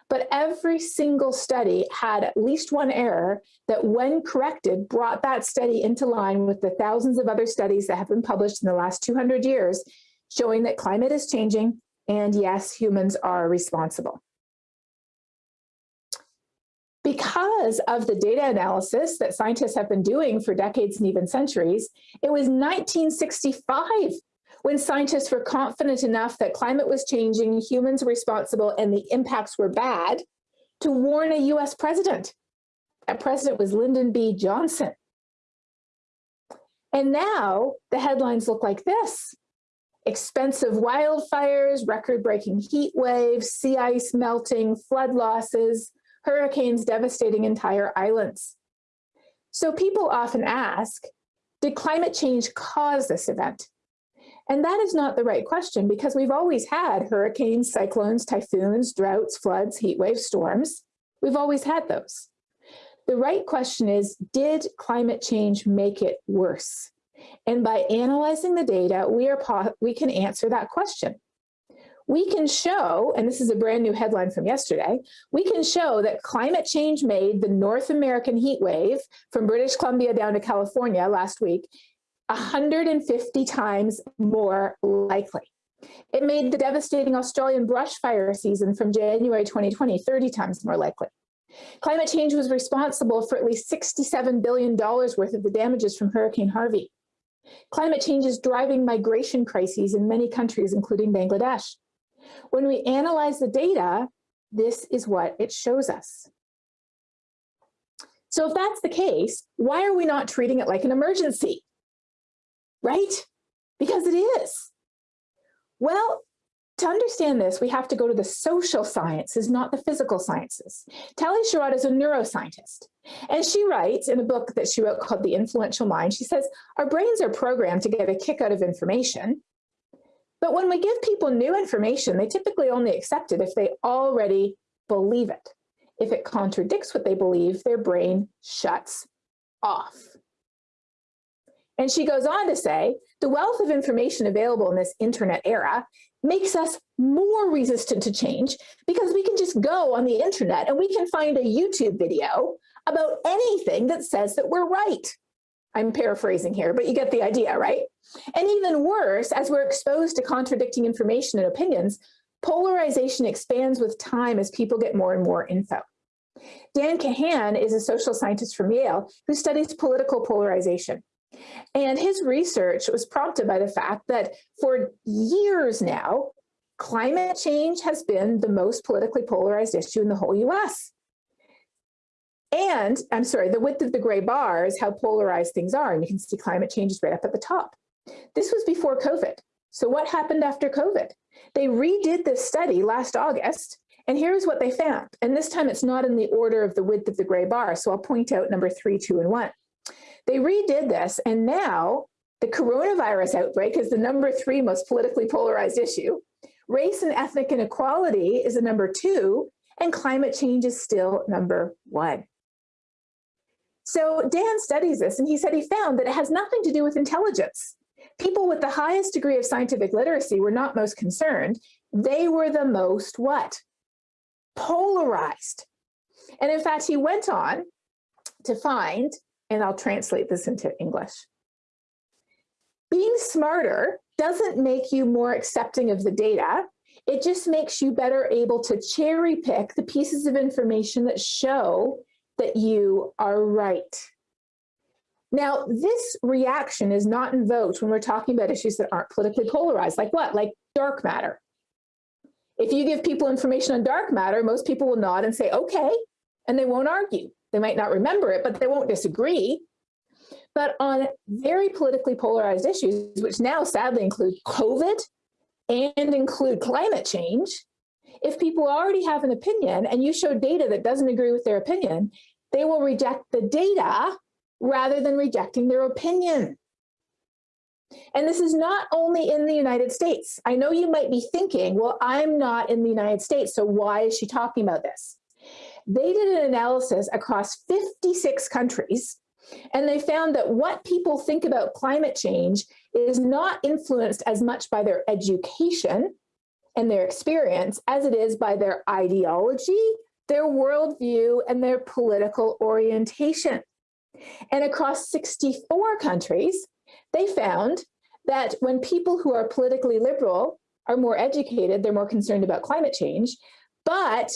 But every single study had at least one error that when corrected brought that study into line with the thousands of other studies that have been published in the last 200 years showing that climate is changing and yes, humans are responsible because of the data analysis that scientists have been doing for decades and even centuries, it was 1965 when scientists were confident enough that climate was changing, humans were responsible, and the impacts were bad to warn a US president. That president was Lyndon B. Johnson. And now the headlines look like this. Expensive wildfires, record-breaking heat waves, sea ice melting, flood losses, hurricanes devastating entire islands. So people often ask, did climate change cause this event? And that is not the right question because we've always had hurricanes, cyclones, typhoons, droughts, floods, heat waves, storms. We've always had those. The right question is, did climate change make it worse? And by analyzing the data, we, are we can answer that question we can show, and this is a brand new headline from yesterday, we can show that climate change made the North American heat wave from British Columbia down to California last week 150 times more likely. It made the devastating Australian brush fire season from January 2020 30 times more likely. Climate change was responsible for at least $67 billion worth of the damages from Hurricane Harvey. Climate change is driving migration crises in many countries, including Bangladesh. When we analyze the data, this is what it shows us. So if that's the case, why are we not treating it like an emergency? Right? Because it is. Well, to understand this, we have to go to the social sciences, not the physical sciences. Tali Sharot is a neuroscientist, and she writes in a book that she wrote called The Influential Mind, she says, our brains are programmed to get a kick out of information, but when we give people new information, they typically only accept it if they already believe it. If it contradicts what they believe, their brain shuts off. And she goes on to say, the wealth of information available in this internet era makes us more resistant to change because we can just go on the internet and we can find a YouTube video about anything that says that we're right. I'm paraphrasing here, but you get the idea, right? And even worse, as we're exposed to contradicting information and opinions, polarization expands with time as people get more and more info. Dan Kahan is a social scientist from Yale who studies political polarization. And his research was prompted by the fact that for years now, climate change has been the most politically polarized issue in the whole US. And I'm sorry, the width of the gray bar is how polarized things are. And you can see climate change is right up at the top. This was before COVID. So what happened after COVID? They redid this study last August, and here's what they found. And this time it's not in the order of the width of the gray bar. So I'll point out number three, two, and one. They redid this, and now the coronavirus outbreak is the number three most politically polarized issue. Race and ethnic inequality is the number two, and climate change is still number one. So Dan studies this and he said he found that it has nothing to do with intelligence. People with the highest degree of scientific literacy were not most concerned. They were the most what? Polarized. And in fact, he went on to find, and I'll translate this into English. Being smarter doesn't make you more accepting of the data. It just makes you better able to cherry pick the pieces of information that show that you are right. Now, this reaction is not invoked when we're talking about issues that aren't politically polarized, like what? Like dark matter. If you give people information on dark matter, most people will nod and say, okay, and they won't argue. They might not remember it, but they won't disagree. But on very politically polarized issues, which now sadly include COVID and include climate change, if people already have an opinion and you show data that doesn't agree with their opinion, they will reject the data rather than rejecting their opinion. And this is not only in the United States. I know you might be thinking, well, I'm not in the United States, so why is she talking about this? They did an analysis across 56 countries, and they found that what people think about climate change is not influenced as much by their education and their experience as it is by their ideology their worldview, and their political orientation. And across 64 countries, they found that when people who are politically liberal are more educated, they're more concerned about climate change. But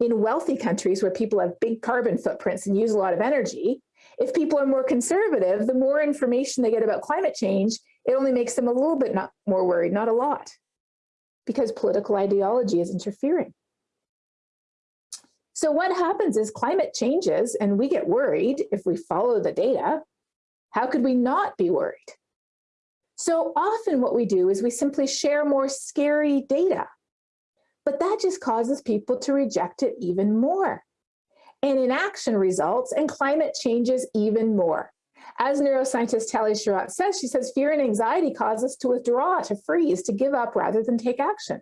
in wealthy countries where people have big carbon footprints and use a lot of energy, if people are more conservative, the more information they get about climate change, it only makes them a little bit not more worried, not a lot, because political ideology is interfering. So what happens is climate changes and we get worried if we follow the data. How could we not be worried? So often what we do is we simply share more scary data, but that just causes people to reject it even more. And inaction results and climate changes even more. As neuroscientist Tali Sharot says, she says fear and anxiety cause us to withdraw, to freeze, to give up rather than take action.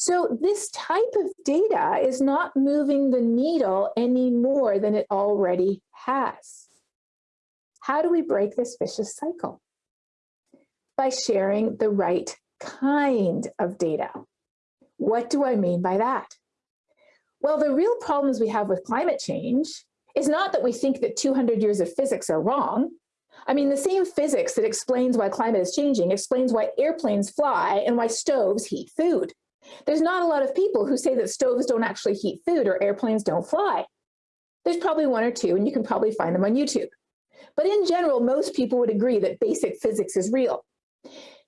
So this type of data is not moving the needle any more than it already has. How do we break this vicious cycle? By sharing the right kind of data. What do I mean by that? Well, the real problems we have with climate change is not that we think that 200 years of physics are wrong. I mean, the same physics that explains why climate is changing explains why airplanes fly and why stoves heat food. There's not a lot of people who say that stoves don't actually heat food or airplanes don't fly. There's probably one or two, and you can probably find them on YouTube. But in general, most people would agree that basic physics is real.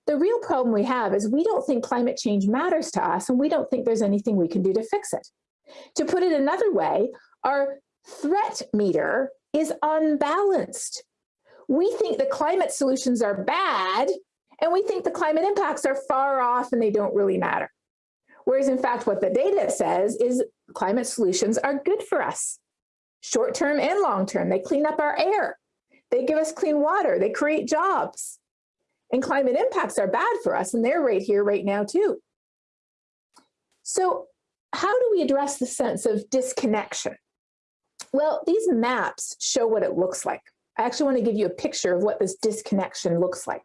The real problem we have is we don't think climate change matters to us, and we don't think there's anything we can do to fix it. To put it another way, our threat meter is unbalanced. We think the climate solutions are bad, and we think the climate impacts are far off and they don't really matter. Whereas in fact, what the data says is climate solutions are good for us, short-term and long-term. They clean up our air. They give us clean water. They create jobs. And climate impacts are bad for us, and they're right here, right now, too. So how do we address the sense of disconnection? Well, these maps show what it looks like. I actually want to give you a picture of what this disconnection looks like.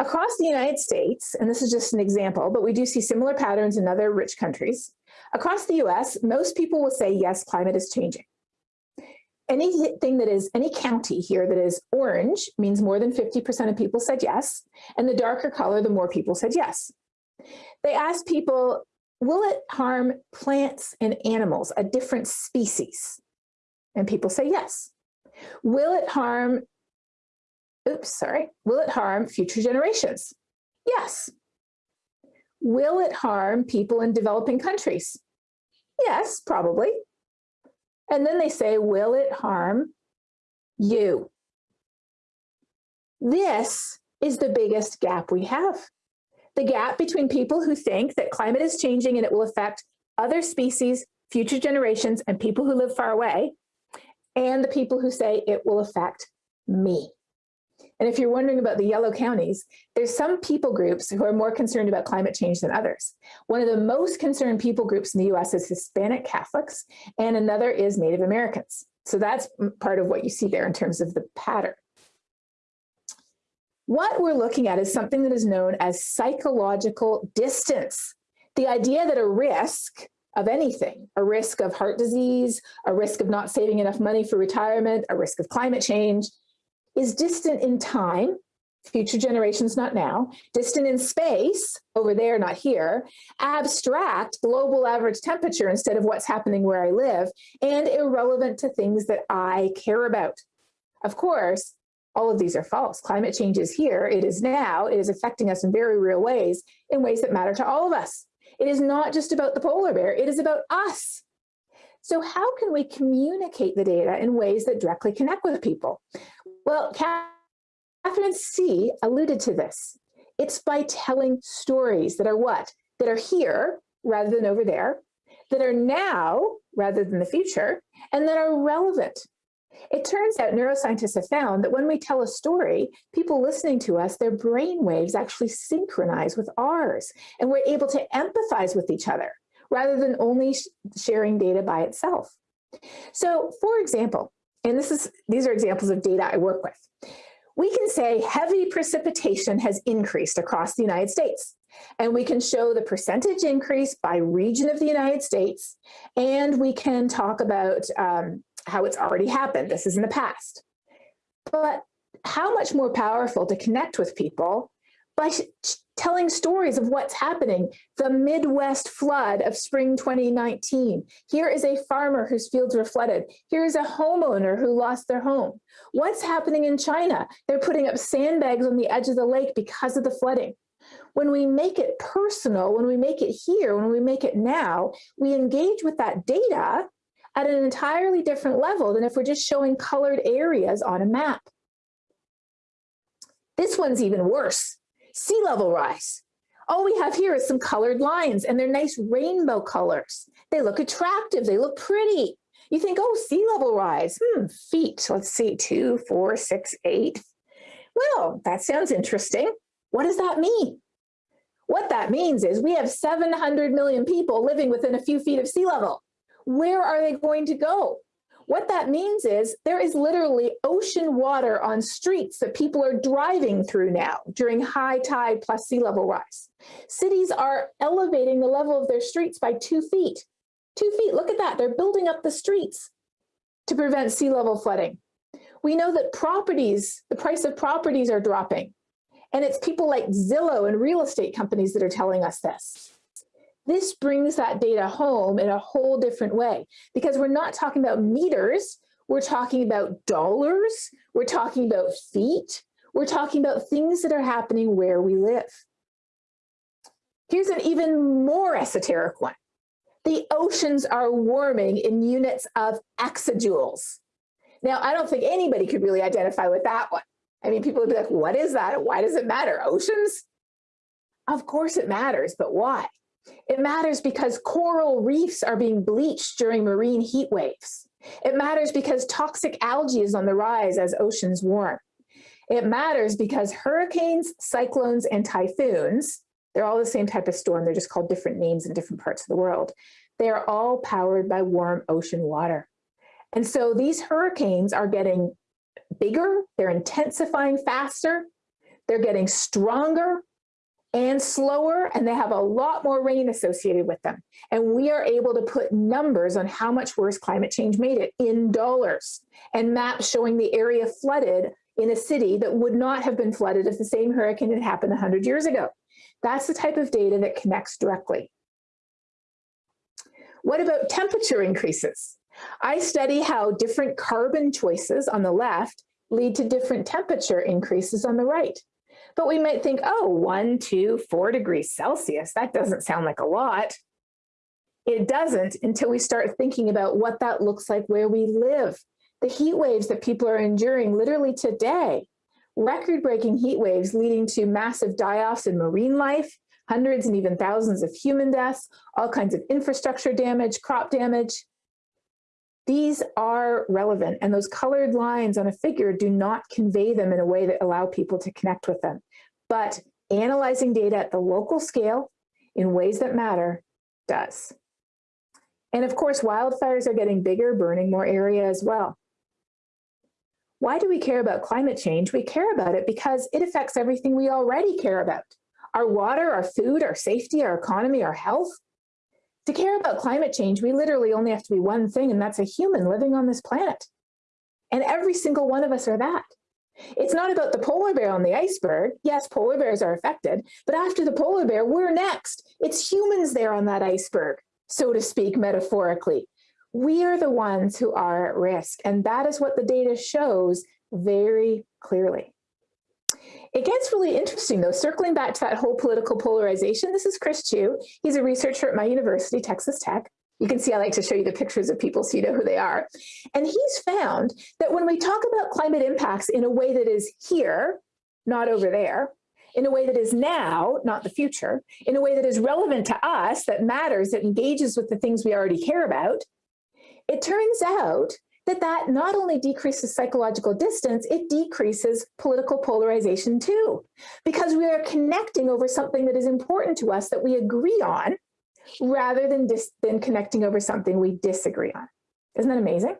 Across the United States, and this is just an example, but we do see similar patterns in other rich countries. Across the US, most people will say, yes, climate is changing. Anything that is, any county here that is orange means more than 50% of people said yes, and the darker color, the more people said yes. They asked people, will it harm plants and animals, a different species? And people say yes. Will it harm oops, sorry, will it harm future generations? Yes. Will it harm people in developing countries? Yes, probably. And then they say, will it harm you? This is the biggest gap we have. The gap between people who think that climate is changing and it will affect other species, future generations, and people who live far away, and the people who say it will affect me. And if you're wondering about the yellow counties, there's some people groups who are more concerned about climate change than others. One of the most concerned people groups in the US is Hispanic Catholics, and another is Native Americans. So that's part of what you see there in terms of the pattern. What we're looking at is something that is known as psychological distance. The idea that a risk of anything, a risk of heart disease, a risk of not saving enough money for retirement, a risk of climate change, is distant in time, future generations not now, distant in space, over there, not here, abstract, global average temperature instead of what's happening where I live, and irrelevant to things that I care about. Of course, all of these are false. Climate change is here, it is now, it is affecting us in very real ways, in ways that matter to all of us. It is not just about the polar bear, it is about us. So how can we communicate the data in ways that directly connect with people? Well, Catherine C alluded to this. It's by telling stories that are what? That are here rather than over there, that are now rather than the future, and that are relevant. It turns out neuroscientists have found that when we tell a story, people listening to us, their brain waves actually synchronize with ours, and we're able to empathize with each other rather than only sharing data by itself. So for example, and this is these are examples of data I work with. We can say heavy precipitation has increased across the United States. And we can show the percentage increase by region of the United States. And we can talk about um, how it's already happened. This is in the past. But how much more powerful to connect with people by telling stories of what's happening. The Midwest flood of spring 2019. Here is a farmer whose fields were flooded. Here is a homeowner who lost their home. What's happening in China? They're putting up sandbags on the edge of the lake because of the flooding. When we make it personal, when we make it here, when we make it now, we engage with that data at an entirely different level than if we're just showing colored areas on a map. This one's even worse sea level rise. All we have here is some colored lines and they're nice rainbow colors. They look attractive, they look pretty. You think, oh, sea level rise, hmm, feet, let's see, two, four, six, eight. Well, that sounds interesting. What does that mean? What that means is we have 700 million people living within a few feet of sea level. Where are they going to go? What that means is there is literally ocean water on streets that people are driving through now during high tide plus sea level rise. Cities are elevating the level of their streets by two feet. Two feet, look at that, they're building up the streets to prevent sea level flooding. We know that properties, the price of properties are dropping. And it's people like Zillow and real estate companies that are telling us this. This brings that data home in a whole different way because we're not talking about meters, we're talking about dollars, we're talking about feet, we're talking about things that are happening where we live. Here's an even more esoteric one. The oceans are warming in units of exajoules. Now, I don't think anybody could really identify with that one. I mean, people would be like, what is that? Why does it matter? Oceans? Of course it matters, but why? It matters because coral reefs are being bleached during marine heat waves. It matters because toxic algae is on the rise as oceans warm. It matters because hurricanes, cyclones, and typhoons, they're all the same type of storm, they're just called different names in different parts of the world. They are all powered by warm ocean water. And so these hurricanes are getting bigger, they're intensifying faster, they're getting stronger, and slower, and they have a lot more rain associated with them. And we are able to put numbers on how much worse climate change made it in dollars and maps showing the area flooded in a city that would not have been flooded if the same hurricane had happened 100 years ago. That's the type of data that connects directly. What about temperature increases? I study how different carbon choices on the left lead to different temperature increases on the right. But we might think, oh, one, two, four degrees Celsius, that doesn't sound like a lot. It doesn't until we start thinking about what that looks like where we live. The heat waves that people are enduring literally today, record-breaking heat waves leading to massive die-offs in marine life, hundreds and even thousands of human deaths, all kinds of infrastructure damage, crop damage. These are relevant and those colored lines on a figure do not convey them in a way that allow people to connect with them. But analyzing data at the local scale in ways that matter does. And of course, wildfires are getting bigger, burning more area as well. Why do we care about climate change? We care about it because it affects everything we already care about. Our water, our food, our safety, our economy, our health, to care about climate change, we literally only have to be one thing, and that's a human living on this planet. And every single one of us are that. It's not about the polar bear on the iceberg. Yes, polar bears are affected, but after the polar bear, we're next. It's humans there on that iceberg, so to speak, metaphorically. We are the ones who are at risk, and that is what the data shows very clearly. It gets really interesting though, circling back to that whole political polarization. This is Chris Chu. He's a researcher at my university, Texas Tech. You can see I like to show you the pictures of people so you know who they are. And he's found that when we talk about climate impacts in a way that is here, not over there, in a way that is now, not the future, in a way that is relevant to us, that matters, that engages with the things we already care about, it turns out that that not only decreases psychological distance, it decreases political polarization too, because we are connecting over something that is important to us that we agree on, rather than, than connecting over something we disagree on. Isn't that amazing?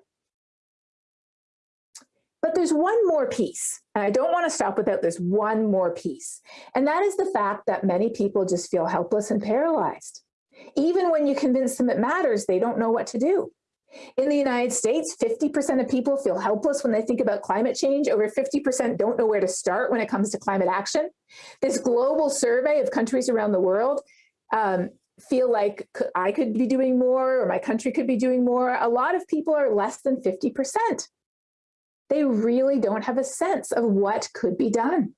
But there's one more piece, and I don't want to stop without this one more piece, and that is the fact that many people just feel helpless and paralyzed. Even when you convince them it matters, they don't know what to do. In the United States, 50% of people feel helpless when they think about climate change. Over 50% don't know where to start when it comes to climate action. This global survey of countries around the world um, feel like I could be doing more or my country could be doing more. A lot of people are less than 50%. They really don't have a sense of what could be done.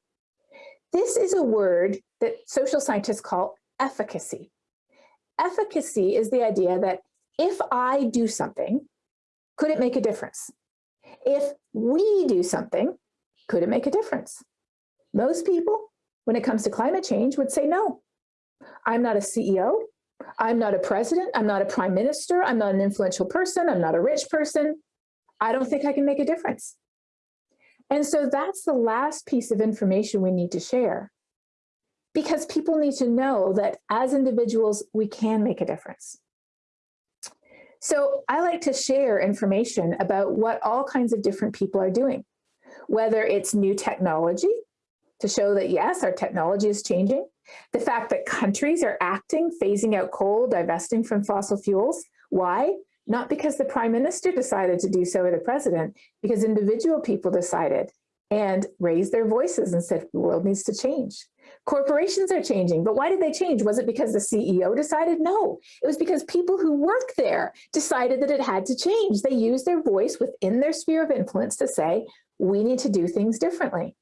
This is a word that social scientists call efficacy. Efficacy is the idea that if I do something, could it make a difference? If we do something, could it make a difference? Most people, when it comes to climate change, would say no. I'm not a CEO. I'm not a president. I'm not a prime minister. I'm not an influential person. I'm not a rich person. I don't think I can make a difference. And so that's the last piece of information we need to share because people need to know that as individuals, we can make a difference. So I like to share information about what all kinds of different people are doing, whether it's new technology to show that yes, our technology is changing, the fact that countries are acting, phasing out coal, divesting from fossil fuels. Why? Not because the prime minister decided to do so or the president, because individual people decided and raised their voices and said the world needs to change. Corporations are changing, but why did they change? Was it because the CEO decided? No, it was because people who work there decided that it had to change. They used their voice within their sphere of influence to say, we need to do things differently.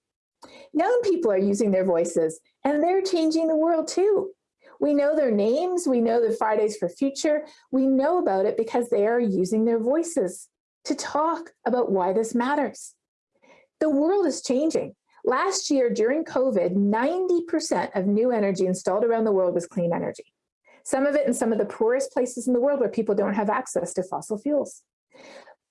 Young people are using their voices and they're changing the world too. We know their names, we know the Fridays for Future, we know about it because they are using their voices to talk about why this matters. The world is changing. Last year during COVID, 90% of new energy installed around the world was clean energy. Some of it in some of the poorest places in the world where people don't have access to fossil fuels.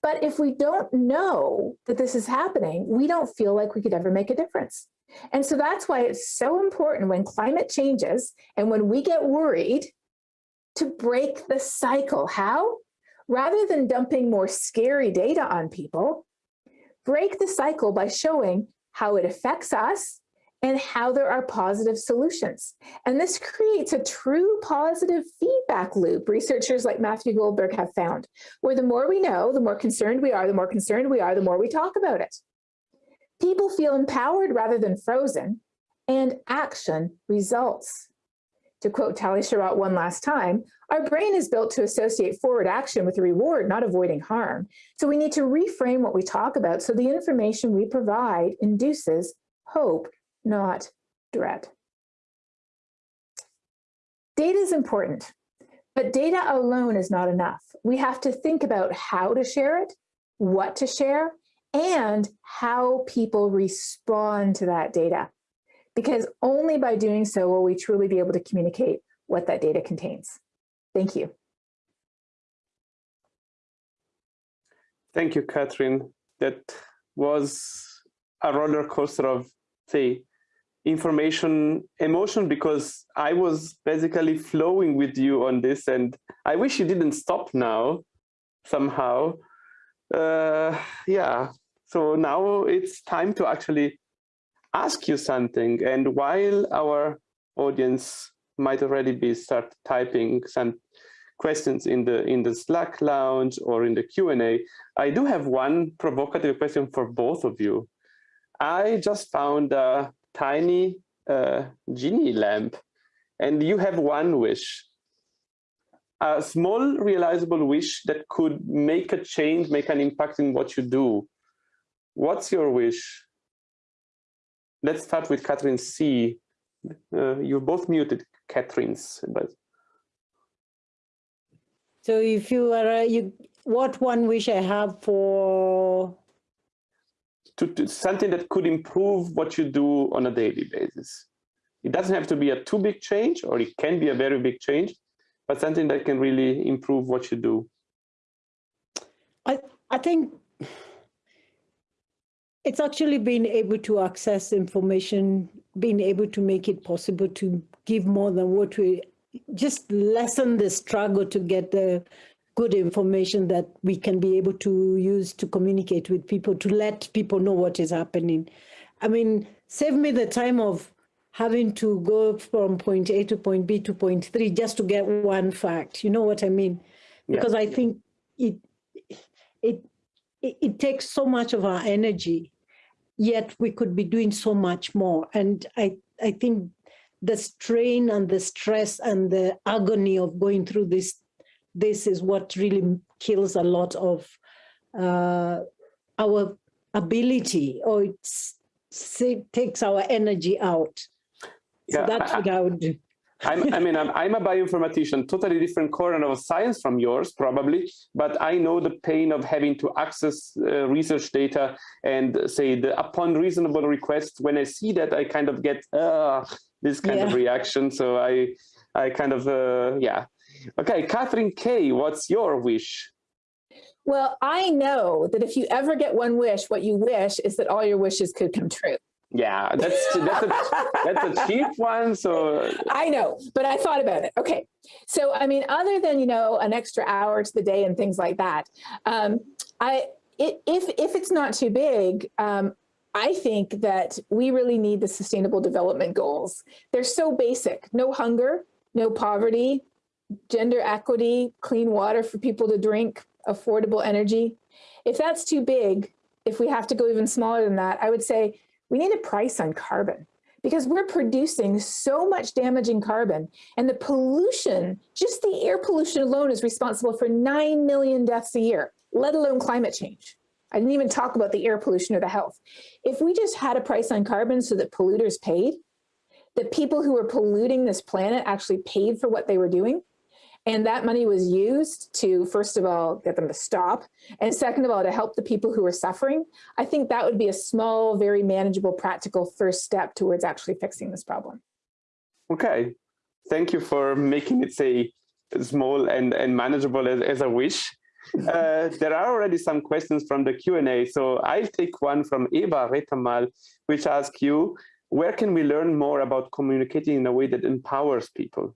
But if we don't know that this is happening, we don't feel like we could ever make a difference. And so that's why it's so important when climate changes and when we get worried to break the cycle. How? Rather than dumping more scary data on people, break the cycle by showing how it affects us, and how there are positive solutions. And this creates a true positive feedback loop, researchers like Matthew Goldberg have found, where the more we know, the more concerned we are, the more concerned we are, the more we talk about it. People feel empowered rather than frozen, and action results. To quote Tali Sharot one last time, Our brain is built to associate forward action with reward, not avoiding harm. So we need to reframe what we talk about so the information we provide induces hope, not dread. Data is important, but data alone is not enough. We have to think about how to share it, what to share, and how people respond to that data. Because only by doing so will we truly be able to communicate what that data contains. Thank you. Thank you, Katharine. That was a roller coaster of, say, information, emotion, because I was basically flowing with you on this, and I wish you didn't stop now, somehow. Uh, yeah, so now it's time to actually ask you something. And while our audience might already be start typing some questions in the in the Slack lounge or in the Q&A, I do have one provocative question for both of you. I just found a tiny uh, genie lamp and you have one wish. A small realizable wish that could make a change, make an impact in what you do. What's your wish? Let's start with Catherine C. Uh, you're both muted, Catherine's, but so if you are, uh, you, what one wish I have for? To, to, something that could improve what you do on a daily basis. It doesn't have to be a too big change, or it can be a very big change, but something that can really improve what you do. I, I think it's actually being able to access information, being able to make it possible to give more than what we just lessen the struggle to get the good information that we can be able to use to communicate with people, to let people know what is happening. I mean, save me the time of having to go from point A to point B to point three just to get one fact. You know what I mean? Because yeah. I think it, it, it, it takes so much of our energy, yet we could be doing so much more. And I, I think the strain and the stress and the agony of going through this, this is what really kills a lot of uh, our ability or it takes our energy out. So yeah, that's I, what I would do. I'm, I mean, I'm, I'm, a bioinformatician, totally different corner of science from yours, probably, but I know the pain of having to access uh, research data and say the upon reasonable request. When I see that, I kind of get uh, this kind yeah. of reaction. So I, I kind of, uh, yeah. Okay, Katharine K, what's your wish? Well, I know that if you ever get one wish, what you wish is that all your wishes could come true. Yeah, that's that's a, that's a cheap one. So I know, but I thought about it. Okay, so I mean, other than you know an extra hour to the day and things like that, um, I it, if if it's not too big, um, I think that we really need the sustainable development goals. They're so basic, no hunger, no poverty, gender equity, clean water for people to drink, affordable energy. If that's too big, if we have to go even smaller than that, I would say we need a price on carbon because we're producing so much damaging carbon and the pollution, just the air pollution alone is responsible for 9 million deaths a year, let alone climate change. I didn't even talk about the air pollution or the health. If we just had a price on carbon so that polluters paid, that people who were polluting this planet actually paid for what they were doing, and that money was used to, first of all, get them to stop, and second of all, to help the people who were suffering, I think that would be a small, very manageable, practical first step towards actually fixing this problem. Okay, thank you for making it say small and, and manageable as, as a wish. Uh, there are already some questions from the Q&A, so I'll take one from Eva Retamal, which asks you, where can we learn more about communicating in a way that empowers people?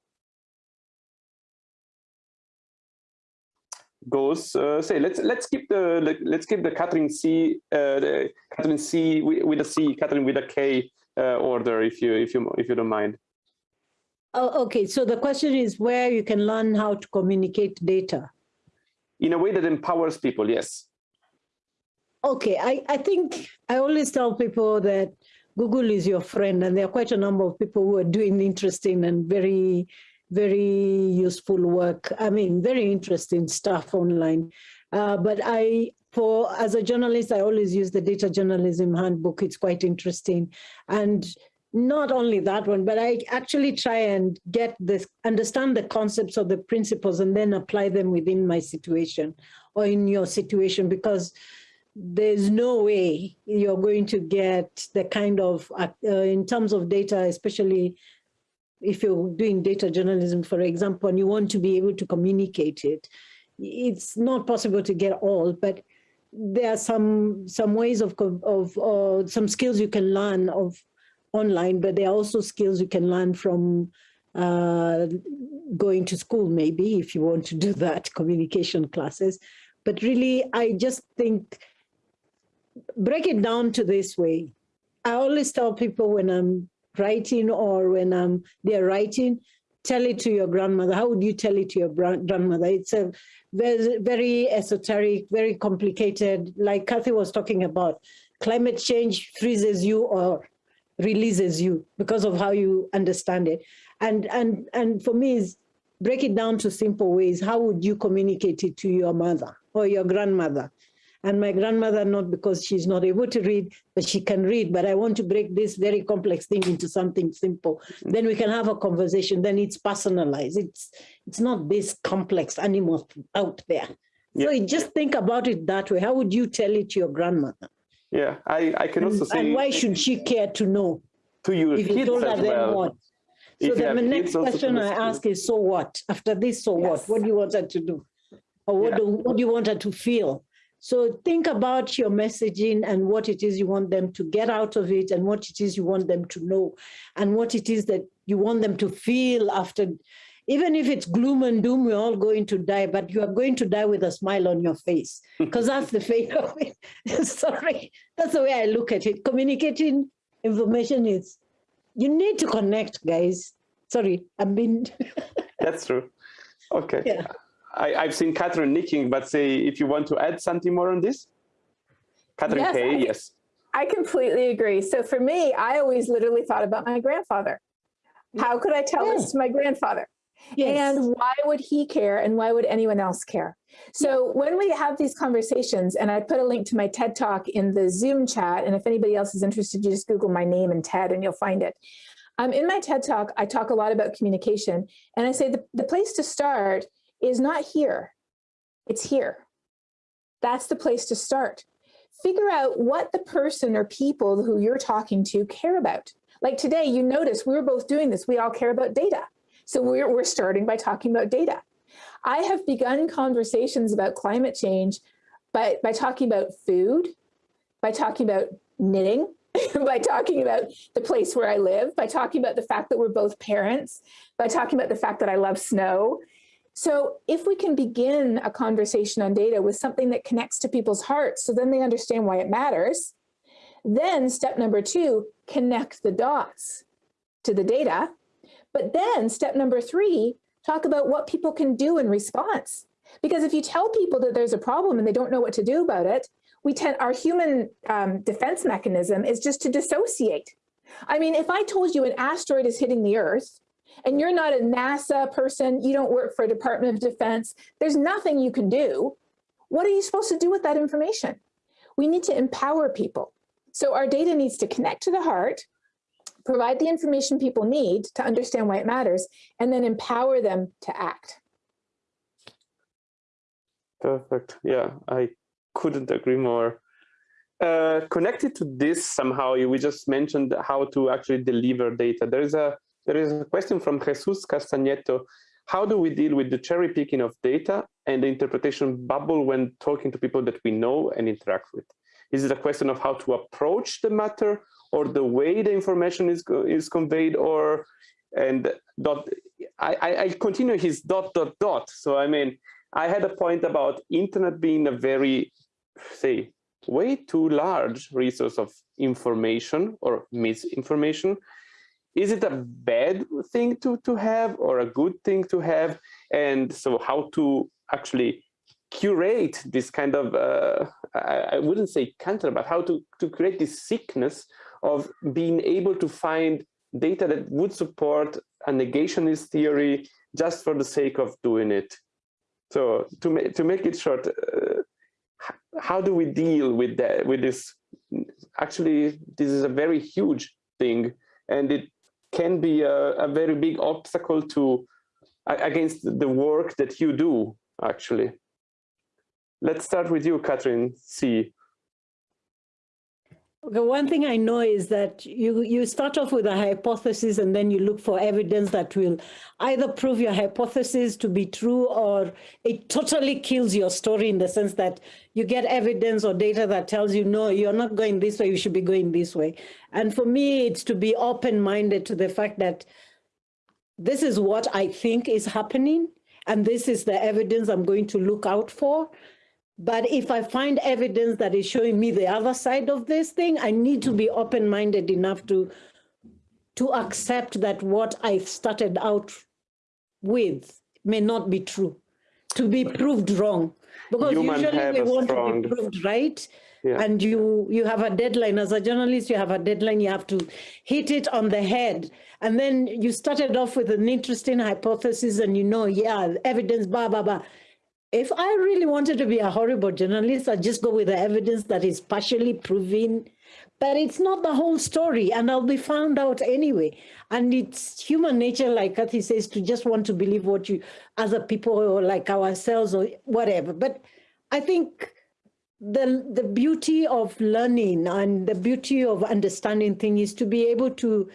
Goes uh, say let's let's keep the let's keep the Catherine C uh, the Catherine C with a C Katharine with a K uh, order if you if you if you don't mind. Oh, okay. So the question is where you can learn how to communicate data in a way that empowers people, yes. Okay, I, I think I always tell people that Google is your friend and there are quite a number of people who are doing interesting and very very useful work. I mean, very interesting stuff online. Uh, but I, for as a journalist, I always use the data journalism handbook. It's quite interesting. And not only that one, but I actually try and get this, understand the concepts of the principles and then apply them within my situation or in your situation because there's no way you're going to get the kind of, uh, in terms of data, especially if you're doing data journalism, for example, and you want to be able to communicate it, it's not possible to get all, but there are some some ways of of uh, some skills you can learn of online, but there are also skills you can learn from uh, going to school, maybe if you want to do that, communication classes. But really, I just think break it down to this way. I always tell people when I'm writing or when I'm they're writing, tell it to your grandmother. How would you tell it to your grandmother? It's a very, very esoteric, very complicated, like Kathy was talking about. Climate change freezes you or releases you because of how you understand it. And, and, and for me, is break it down to simple ways. How would you communicate it to your mother or your grandmother? And my grandmother, not because she's not able to read, but she can read, but I want to break this very complex thing into something simple. Mm-hmm. Then we can have a conversation, then it's personalized. It's, it's not this complex animal out there. Yeah. So just think about it that way. How would you tell it to your grandmother? Yeah, I, I can also say. And why should she care to know? To your if you told her well. what? So the next question I ask is, so what? After this, so yes. what? What do you want her to do? Or what, yeah. do, what do you want her to feel? So think about your messaging and what it is you want them to get out of it and what it is you want them to know and what it is that you want them to feel after even if it's gloom and doom, we're all going to die, but you are going to die with a smile on your face because that's the fate of it. Sorry, that's the way I look at it. Communicating information is, you need to connect, guys. Sorry, I've been. that's true. Okay. Yeah. I, have seen Catherine nicking, but say if you want to add something more on this. Katharine yes, K, I, yes. I completely agree. So for me, I always literally thought about my grandfather. How could I tell yeah. this to my grandfather? Yes. And why would he care and why would anyone else care? So yeah. when we have these conversations, and I put a link to my TED talk in the Zoom chat, and if anybody else is interested, you just Google my name and TED and you'll find it. Um, in my TED talk, I talk a lot about communication, and I say the, the place to start is not here, it's here. That's the place to start. Figure out what the person or people who you're talking to care about. Like today, you notice we were both doing this. We all care about data. So we're, we're starting by talking about data. I have begun conversations about climate change by, by talking about food, by talking about knitting, by talking about the place where I live, by talking about the fact that we're both parents, by talking about the fact that I love snow. So if we can begin a conversation on data with something that connects to people's hearts, so then they understand why it matters, then step number two, connect the dots to the data but then step number three, talk about what people can do in response. Because if you tell people that there's a problem and they don't know what to do about it, we tend, our human um, defense mechanism is just to dissociate. I mean, if I told you an asteroid is hitting the earth and you're not a NASA person, you don't work for a Department of Defense, there's nothing you can do. What are you supposed to do with that information? We need to empower people. So our data needs to connect to the heart provide the information people need to understand why it matters, and then empower them to act. Perfect. Yeah, I couldn't agree more. Uh, connected to this somehow, we just mentioned how to actually deliver data. There is a there is a question from Jesus Castagnetto. How do we deal with the cherry picking of data and the interpretation bubble when talking to people that we know and interact with? Is it a question of how to approach the matter or the way the information is is conveyed or and dot I, I continue his dot dot dot so I mean I had a point about internet being a very say way too large resource of information or misinformation is it a bad thing to to have or a good thing to have and so how to actually curate this kind of uh, I, I, wouldn't say cancer but how to to create this sickness of being able to find data that would support a negationist theory just for the sake of doing it. So to, ma to make it short, uh, how do we deal with that, with this? Actually, this is a very huge thing and it can be a, a very big obstacle to against the work that you do, actually. Let's start with you, Catherine C. Okay, one thing I know is that you, you start off with a hypothesis and then you look for evidence that will either prove your hypothesis to be true or it totally kills your story in the sense that you get evidence or data that tells you, no, you're not going this way, you should be going this way. And for me, it's to be open-minded to the fact that this is what I think is happening and this is the evidence I'm going to look out for. But if I find evidence that is showing me the other side of this thing, I need to be open-minded enough to, to accept that what I started out with may not be true, to be proved wrong. Because Human usually we want strong... to be proved right. Yeah. And you, you have a deadline. As a journalist, you have a deadline. You have to hit it on the head. And then you started off with an interesting hypothesis and you know, yeah, evidence, blah, blah, blah if I really wanted to be a horrible journalist, I'd just go with the evidence that is partially proven, but it's not the whole story, and I'll be found out anyway. And it's human nature, like Kathy says, to just want to believe what you, other people or like ourselves or whatever. But I think the the beauty of learning and the beauty of understanding things is to be able to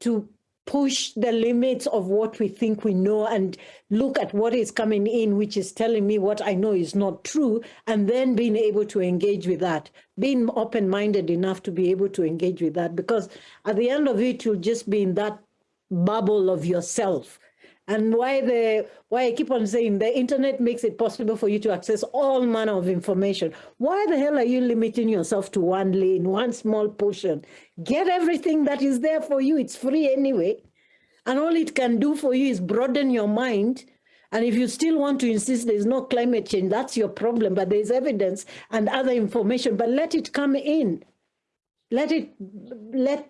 to push the limits of what we think we know and look at what is coming in, which is telling me what I know is not true, and then being able to engage with that, being open-minded enough to be able to engage with that, because at the end of it, you'll just be in that bubble of yourself and why the why I keep on saying the internet makes it possible for you to access all manner of information. Why the hell are you limiting yourself to one lane, one small portion? Get everything that is there for you. It's free anyway. And all it can do for you is broaden your mind. And if you still want to insist there's no climate change, that's your problem. But there's evidence and other information, but let it come in. Let it, let,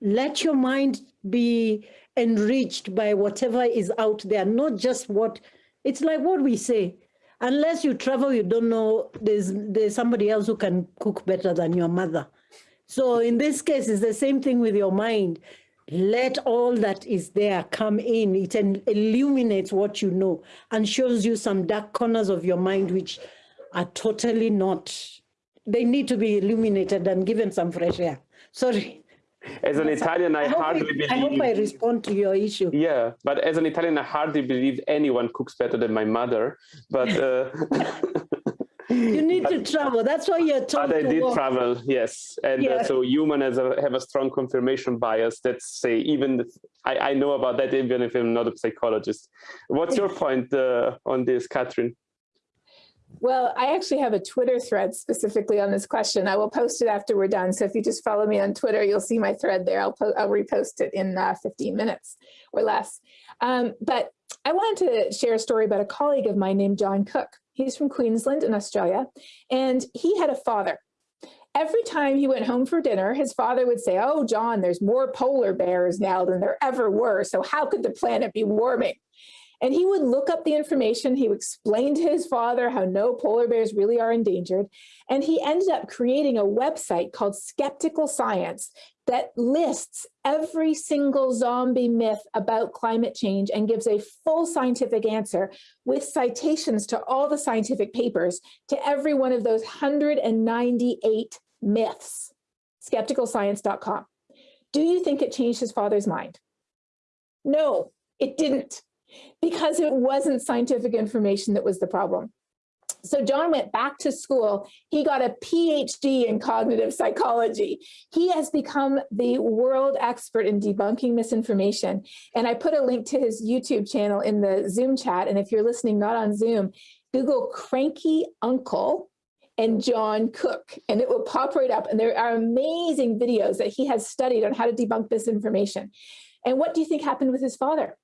let your mind be enriched by whatever is out there, not just what, it's like what we say, unless you travel, you don't know, there's, there's somebody else who can cook better than your mother. So in this case, it's the same thing with your mind. Let all that is there come in. It illuminates what you know and shows you some dark corners of your mind, which are totally not, they need to be illuminated and given some fresh air. Sorry. As an Italian, I, I hardly I, believe. I hope I respond to your issue. Yeah, but as an Italian, I hardly believe anyone cooks better than my mother. But uh, you need but, to travel. That's why you're told. But I did travel, yes, and uh, so human has a, have a strong confirmation bias. That's say even I, I know about that even if I'm not a psychologist. What's your point uh, on this, Katharine? Well, I actually have a Twitter thread specifically on this question. I will post it after we're done. So if you just follow me on Twitter, you'll see my thread there. I'll, I'll repost it in uh, 15 minutes or less. Um, but I wanted to share a story about a colleague of mine named John Cook. He's from Queensland in Australia, and he had a father. Every time he went home for dinner, his father would say, oh, John, there's more polar bears now than there ever were. So how could the planet be warming? And he would look up the information. He would explain to his father how no polar bears really are endangered. And he ended up creating a website called Skeptical Science that lists every single zombie myth about climate change and gives a full scientific answer with citations to all the scientific papers to every one of those 198 myths. Skepticalscience.com. Do you think it changed his father's mind? No, it didn't because it wasn't scientific information that was the problem. So John went back to school. He got a PhD in cognitive psychology. He has become the world expert in debunking misinformation. And I put a link to his YouTube channel in the Zoom chat. And if you're listening not on Zoom, Google cranky uncle and John Cook, and it will pop right up. And there are amazing videos that he has studied on how to debunk misinformation. And what do you think happened with his father?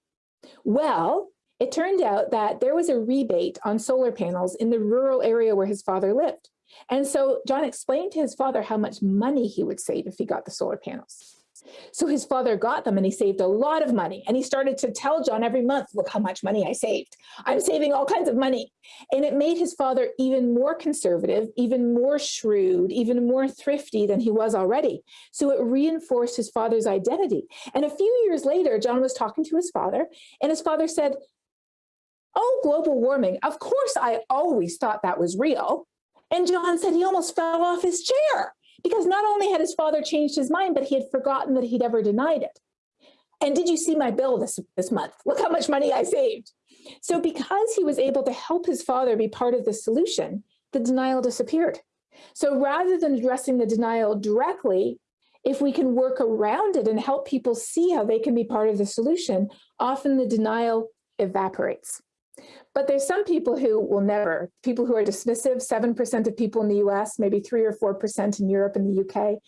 Well, it turned out that there was a rebate on solar panels in the rural area where his father lived. And so John explained to his father how much money he would save if he got the solar panels. So his father got them and he saved a lot of money. And he started to tell John every month, look how much money I saved. I'm saving all kinds of money. And it made his father even more conservative, even more shrewd, even more thrifty than he was already. So it reinforced his father's identity. And a few years later, John was talking to his father and his father said, oh, global warming. Of course, I always thought that was real. And John said he almost fell off his chair because not only had his father changed his mind, but he had forgotten that he'd ever denied it. And did you see my bill this, this month? Look how much money I saved. So because he was able to help his father be part of the solution, the denial disappeared. So rather than addressing the denial directly, if we can work around it and help people see how they can be part of the solution, often the denial evaporates. But there's some people who will never, people who are dismissive, 7% of people in the US, maybe three or 4% in Europe and the UK.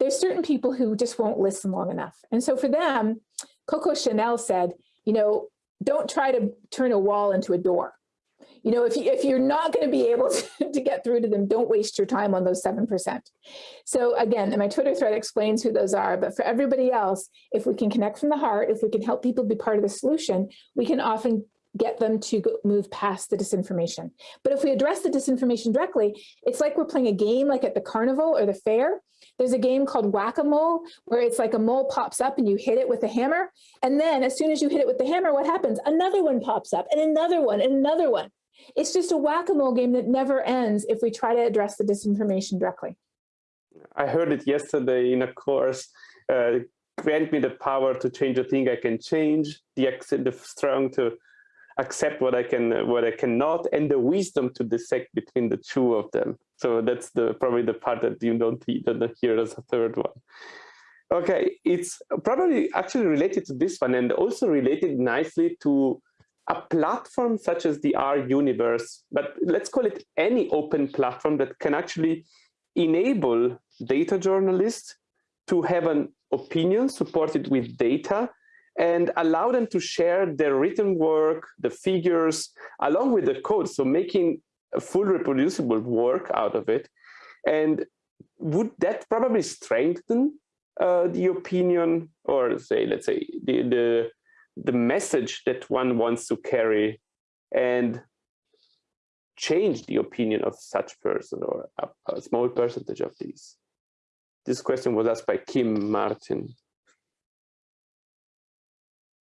There's certain people who just won't listen long enough. And so for them, Coco Chanel said, you know, don't try to turn a wall into a door. You know, if, you, if you're not going to be able to, to get through to them, don't waste your time on those 7%. So again, my Twitter thread explains who those are, but for everybody else, if we can connect from the heart, if we can help people be part of the solution, we can often get them to move past the disinformation. But if we address the disinformation directly, it's like we're playing a game like at the carnival or the fair. There's a game called whack-a-mole where it's like a mole pops up and you hit it with a hammer. And then as soon as you hit it with the hammer, what happens? Another one pops up and another one and another one. It's just a whack-a-mole game that never ends if we try to address the disinformation directly. I heard it yesterday in a course. Uh, grant me the power to change a thing I can change, the, the strong to accept what I can, what I cannot, and the wisdom to dissect between the two of them. So that's the probably the part that you don't, don't hear as a third one. Okay, it's probably actually related to this one and also related nicely to a platform such as the R universe, but let's call it any open platform that can actually enable data journalists to have an opinion supported with data and allow them to share their written work, the figures, along with the code. So making a full reproducible work out of it. And would that probably strengthen uh, the opinion or say, let's say the, the, the message that one wants to carry and change the opinion of such person or a, a small percentage of these? This question was asked by Kim Martin.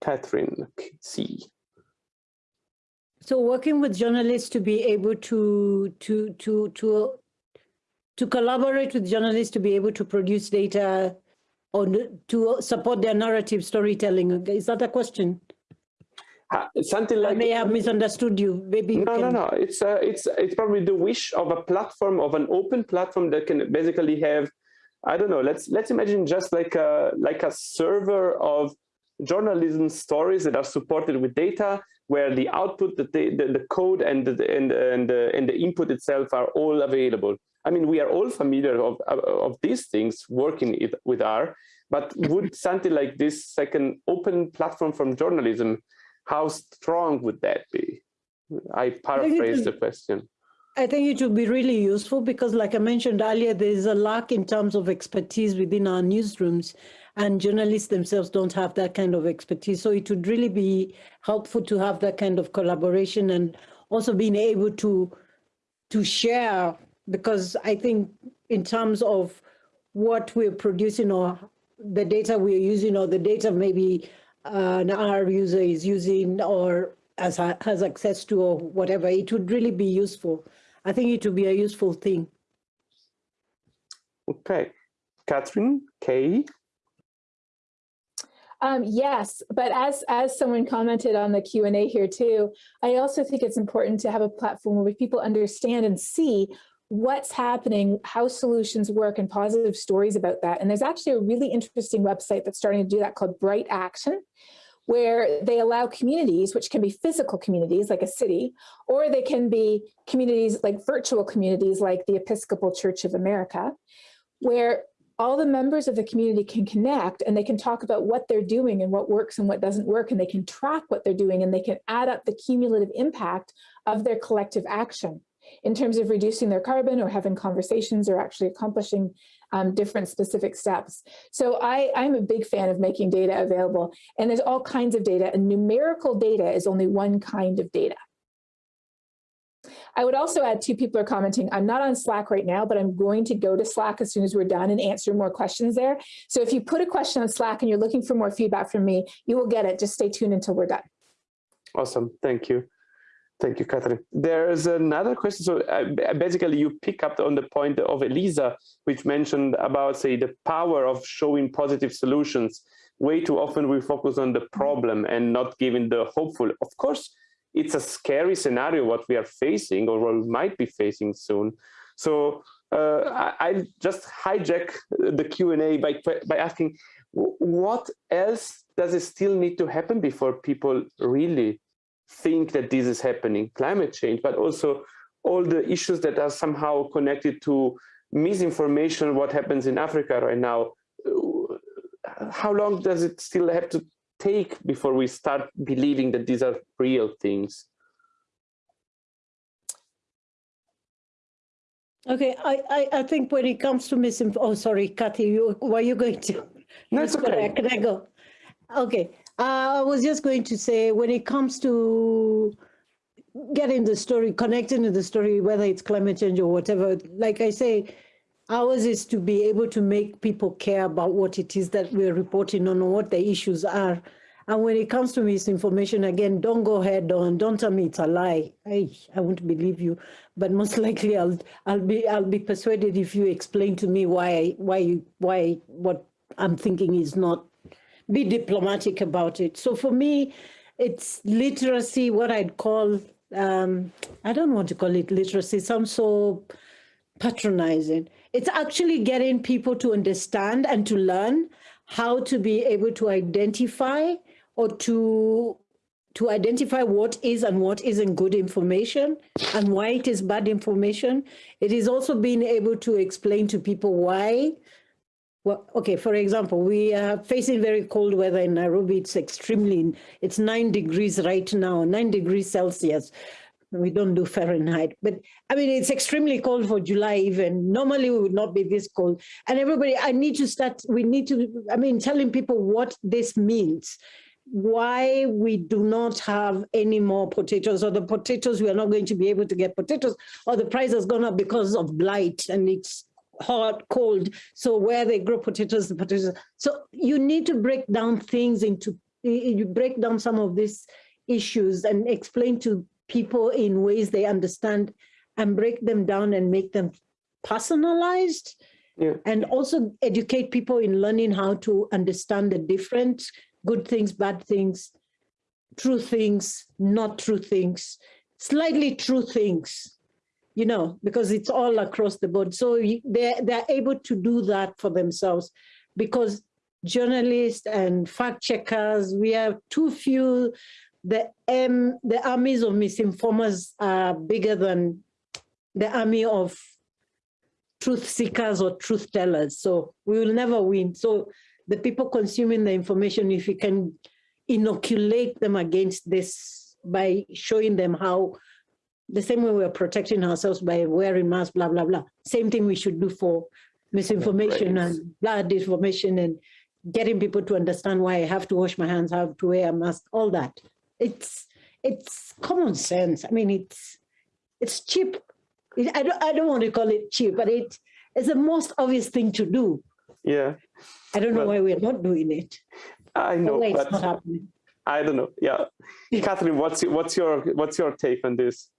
Catherine C. So working with journalists to be able to to to to to collaborate with journalists to be able to produce data or to support their narrative storytelling. Is that a question? Uh, something like I may have misunderstood you. Maybe no, you no, no. It's uh, it's it's probably the wish of a platform of an open platform that can basically have, I don't know. Let's let's imagine just like a like a server of journalism stories that are supported with data where the output, the, the, the code and the, and, and, the, and the input itself are all available. I mean, we are all familiar of, of these things working with R, but would something like this second open platform from journalism, how strong would that be? I paraphrase the question. I think it would be really useful because like I mentioned earlier, there's a lack in terms of expertise within our newsrooms and journalists themselves don't have that kind of expertise. So it would really be helpful to have that kind of collaboration and also being able to to share because I think in terms of what we're producing or the data we're using or the data maybe an our user is using or as has access to or whatever, it would really be useful. I think it would be a useful thing. Okay, Katharine K. Um, yes, but as as someone commented on the Q and A here too, I also think it's important to have a platform where people understand and see what's happening, how solutions work, and positive stories about that. And there's actually a really interesting website that's starting to do that called Bright Action, where they allow communities, which can be physical communities like a city, or they can be communities like virtual communities like the Episcopal Church of America, where all the members of the community can connect and they can talk about what they're doing and what works and what doesn't work and they can track what they're doing and they can add up the cumulative impact of their collective action. in terms of reducing their carbon or having conversations or actually accomplishing um, different specific steps. So I, I'm a big fan of making data available and there's all kinds of data and numerical data is only one kind of data. I would also add two people are commenting, I'm not on Slack right now, but I'm going to go to Slack as soon as we're done and answer more questions there. So if you put a question on Slack and you're looking for more feedback from me, you will get it. Just stay tuned until we're done. Awesome, thank you. Thank you, Katharine. There's another question. So uh, basically you pick up on the point of Elisa, which mentioned about, say, the power of showing positive solutions. Way too often we focus on the problem and not giving the hopeful. Of course, it's a scary scenario what we are facing or might be facing soon. So uh, I, I, just hijack the Q&A by, by asking, what else does it still need to happen before people really think that this is happening? Climate change, but also all the issues that are somehow connected to misinformation, what happens in Africa right now. How long does it still have to take before we start believing that these are real things? Okay, I, I, I think when it comes to misinformation, oh, sorry, Kathy, you, were you going to? No, it's okay. Can I go? Okay, uh, I was just going to say when it comes to getting the story, connecting to the story, whether it's climate change or whatever, like I say, Ours is to be able to make people care about what it is that we're reporting on or what the issues are. And when it comes to misinformation, again, don't go head on. Don't tell me it's a lie. I, I won't believe you. But most likely, I'll I'll be I'll be persuaded if you explain to me why why why what I'm thinking is not. Be diplomatic about it. So for me, it's literacy. What I'd call um, I don't want to call it literacy. Some so patronizing. It's actually getting people to understand and to learn how to be able to identify or to to identify what is and what isn't good information and why it is bad information. It is also being able to explain to people why. Well, okay, for example, we are facing very cold weather in Nairobi. It's extremely, it's nine degrees right now, nine degrees Celsius we don't do Fahrenheit, but I mean, it's extremely cold for July even. Normally we would not be this cold. And everybody, I need to start, we need to, I mean, telling people what this means, why we do not have any more potatoes or the potatoes, we are not going to be able to get potatoes or the price has gone up because of blight and it's hot, cold. So where they grow potatoes, the potatoes. So you need to break down things into, you break down some of these issues and explain to people in ways they understand and break them down and make them personalized yeah. and also educate people in learning how to understand the different good things, bad things, true things, not true things, slightly true things, you know, because it's all across the board. So they're, they're able to do that for themselves because journalists and fact checkers, we have too few the, um, the armies of misinformers are bigger than the army of truth seekers or truth tellers. So we will never win. So the people consuming the information, if you can inoculate them against this by showing them how the same way we're protecting ourselves by wearing masks, blah, blah, blah. Same thing we should do for misinformation and blah, disinformation and getting people to understand why I have to wash my hands, I have to wear a mask, all that it's it's common sense. I mean, it's it's cheap. I don't I don't want to call it cheap, but it's the most obvious thing to do. Yeah. I don't know well, why we're not doing it. I know, but I don't know. Yeah, Katharine, what's what's your what's your take on this?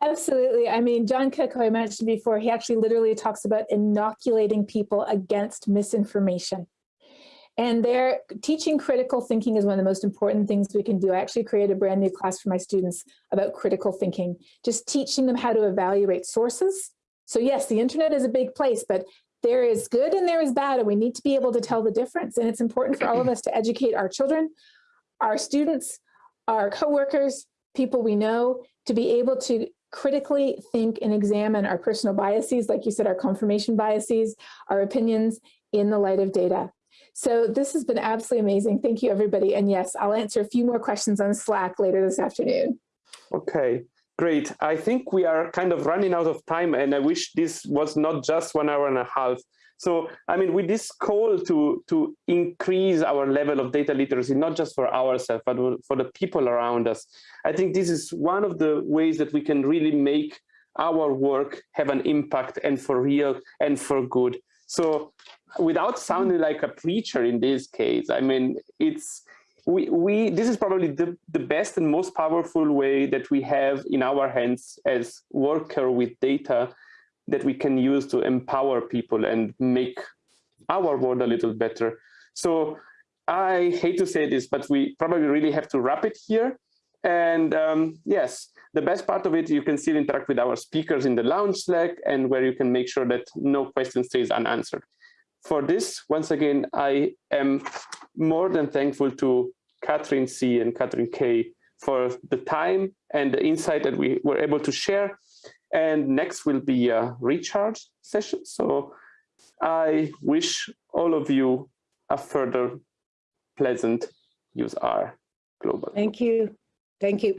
Absolutely. I mean, John Cook, who I mentioned before, he actually literally talks about inoculating people against misinformation. And they're teaching critical thinking is one of the most important things we can do. I actually created a brand new class for my students about critical thinking, just teaching them how to evaluate sources. So yes, the internet is a big place, but there is good and there is bad, and we need to be able to tell the difference. And it's important for all of us to educate our children, our students, our coworkers, people we know, to be able to critically think and examine our personal biases, like you said, our confirmation biases, our opinions in the light of data. So this has been absolutely amazing. Thank you, everybody. And yes, I'll answer a few more questions on Slack later this afternoon. Okay. Great. I think we are kind of running out of time and I wish this was not just one hour and a half. So, I mean, with this call to, to increase our level of data literacy, not just for ourselves, but for the people around us, I think this is one of the ways that we can really make our work have an impact and for real and for good. So without sounding like a preacher in this case, I mean, it's, we, we this is probably the, the best and most powerful way that we have in our hands as worker with data that we can use to empower people and make our world a little better. So I hate to say this, but we probably really have to wrap it here. And um, yes, the best part of it, you can still interact with our speakers in the lounge Slack and where you can make sure that no question stays unanswered. For this, once again, I am more than thankful to Catherine C and Katharine K for the time and the insight that we were able to share. And next will be a recharge session. So I wish all of you a further pleasant useR global. Thank you. Thank you.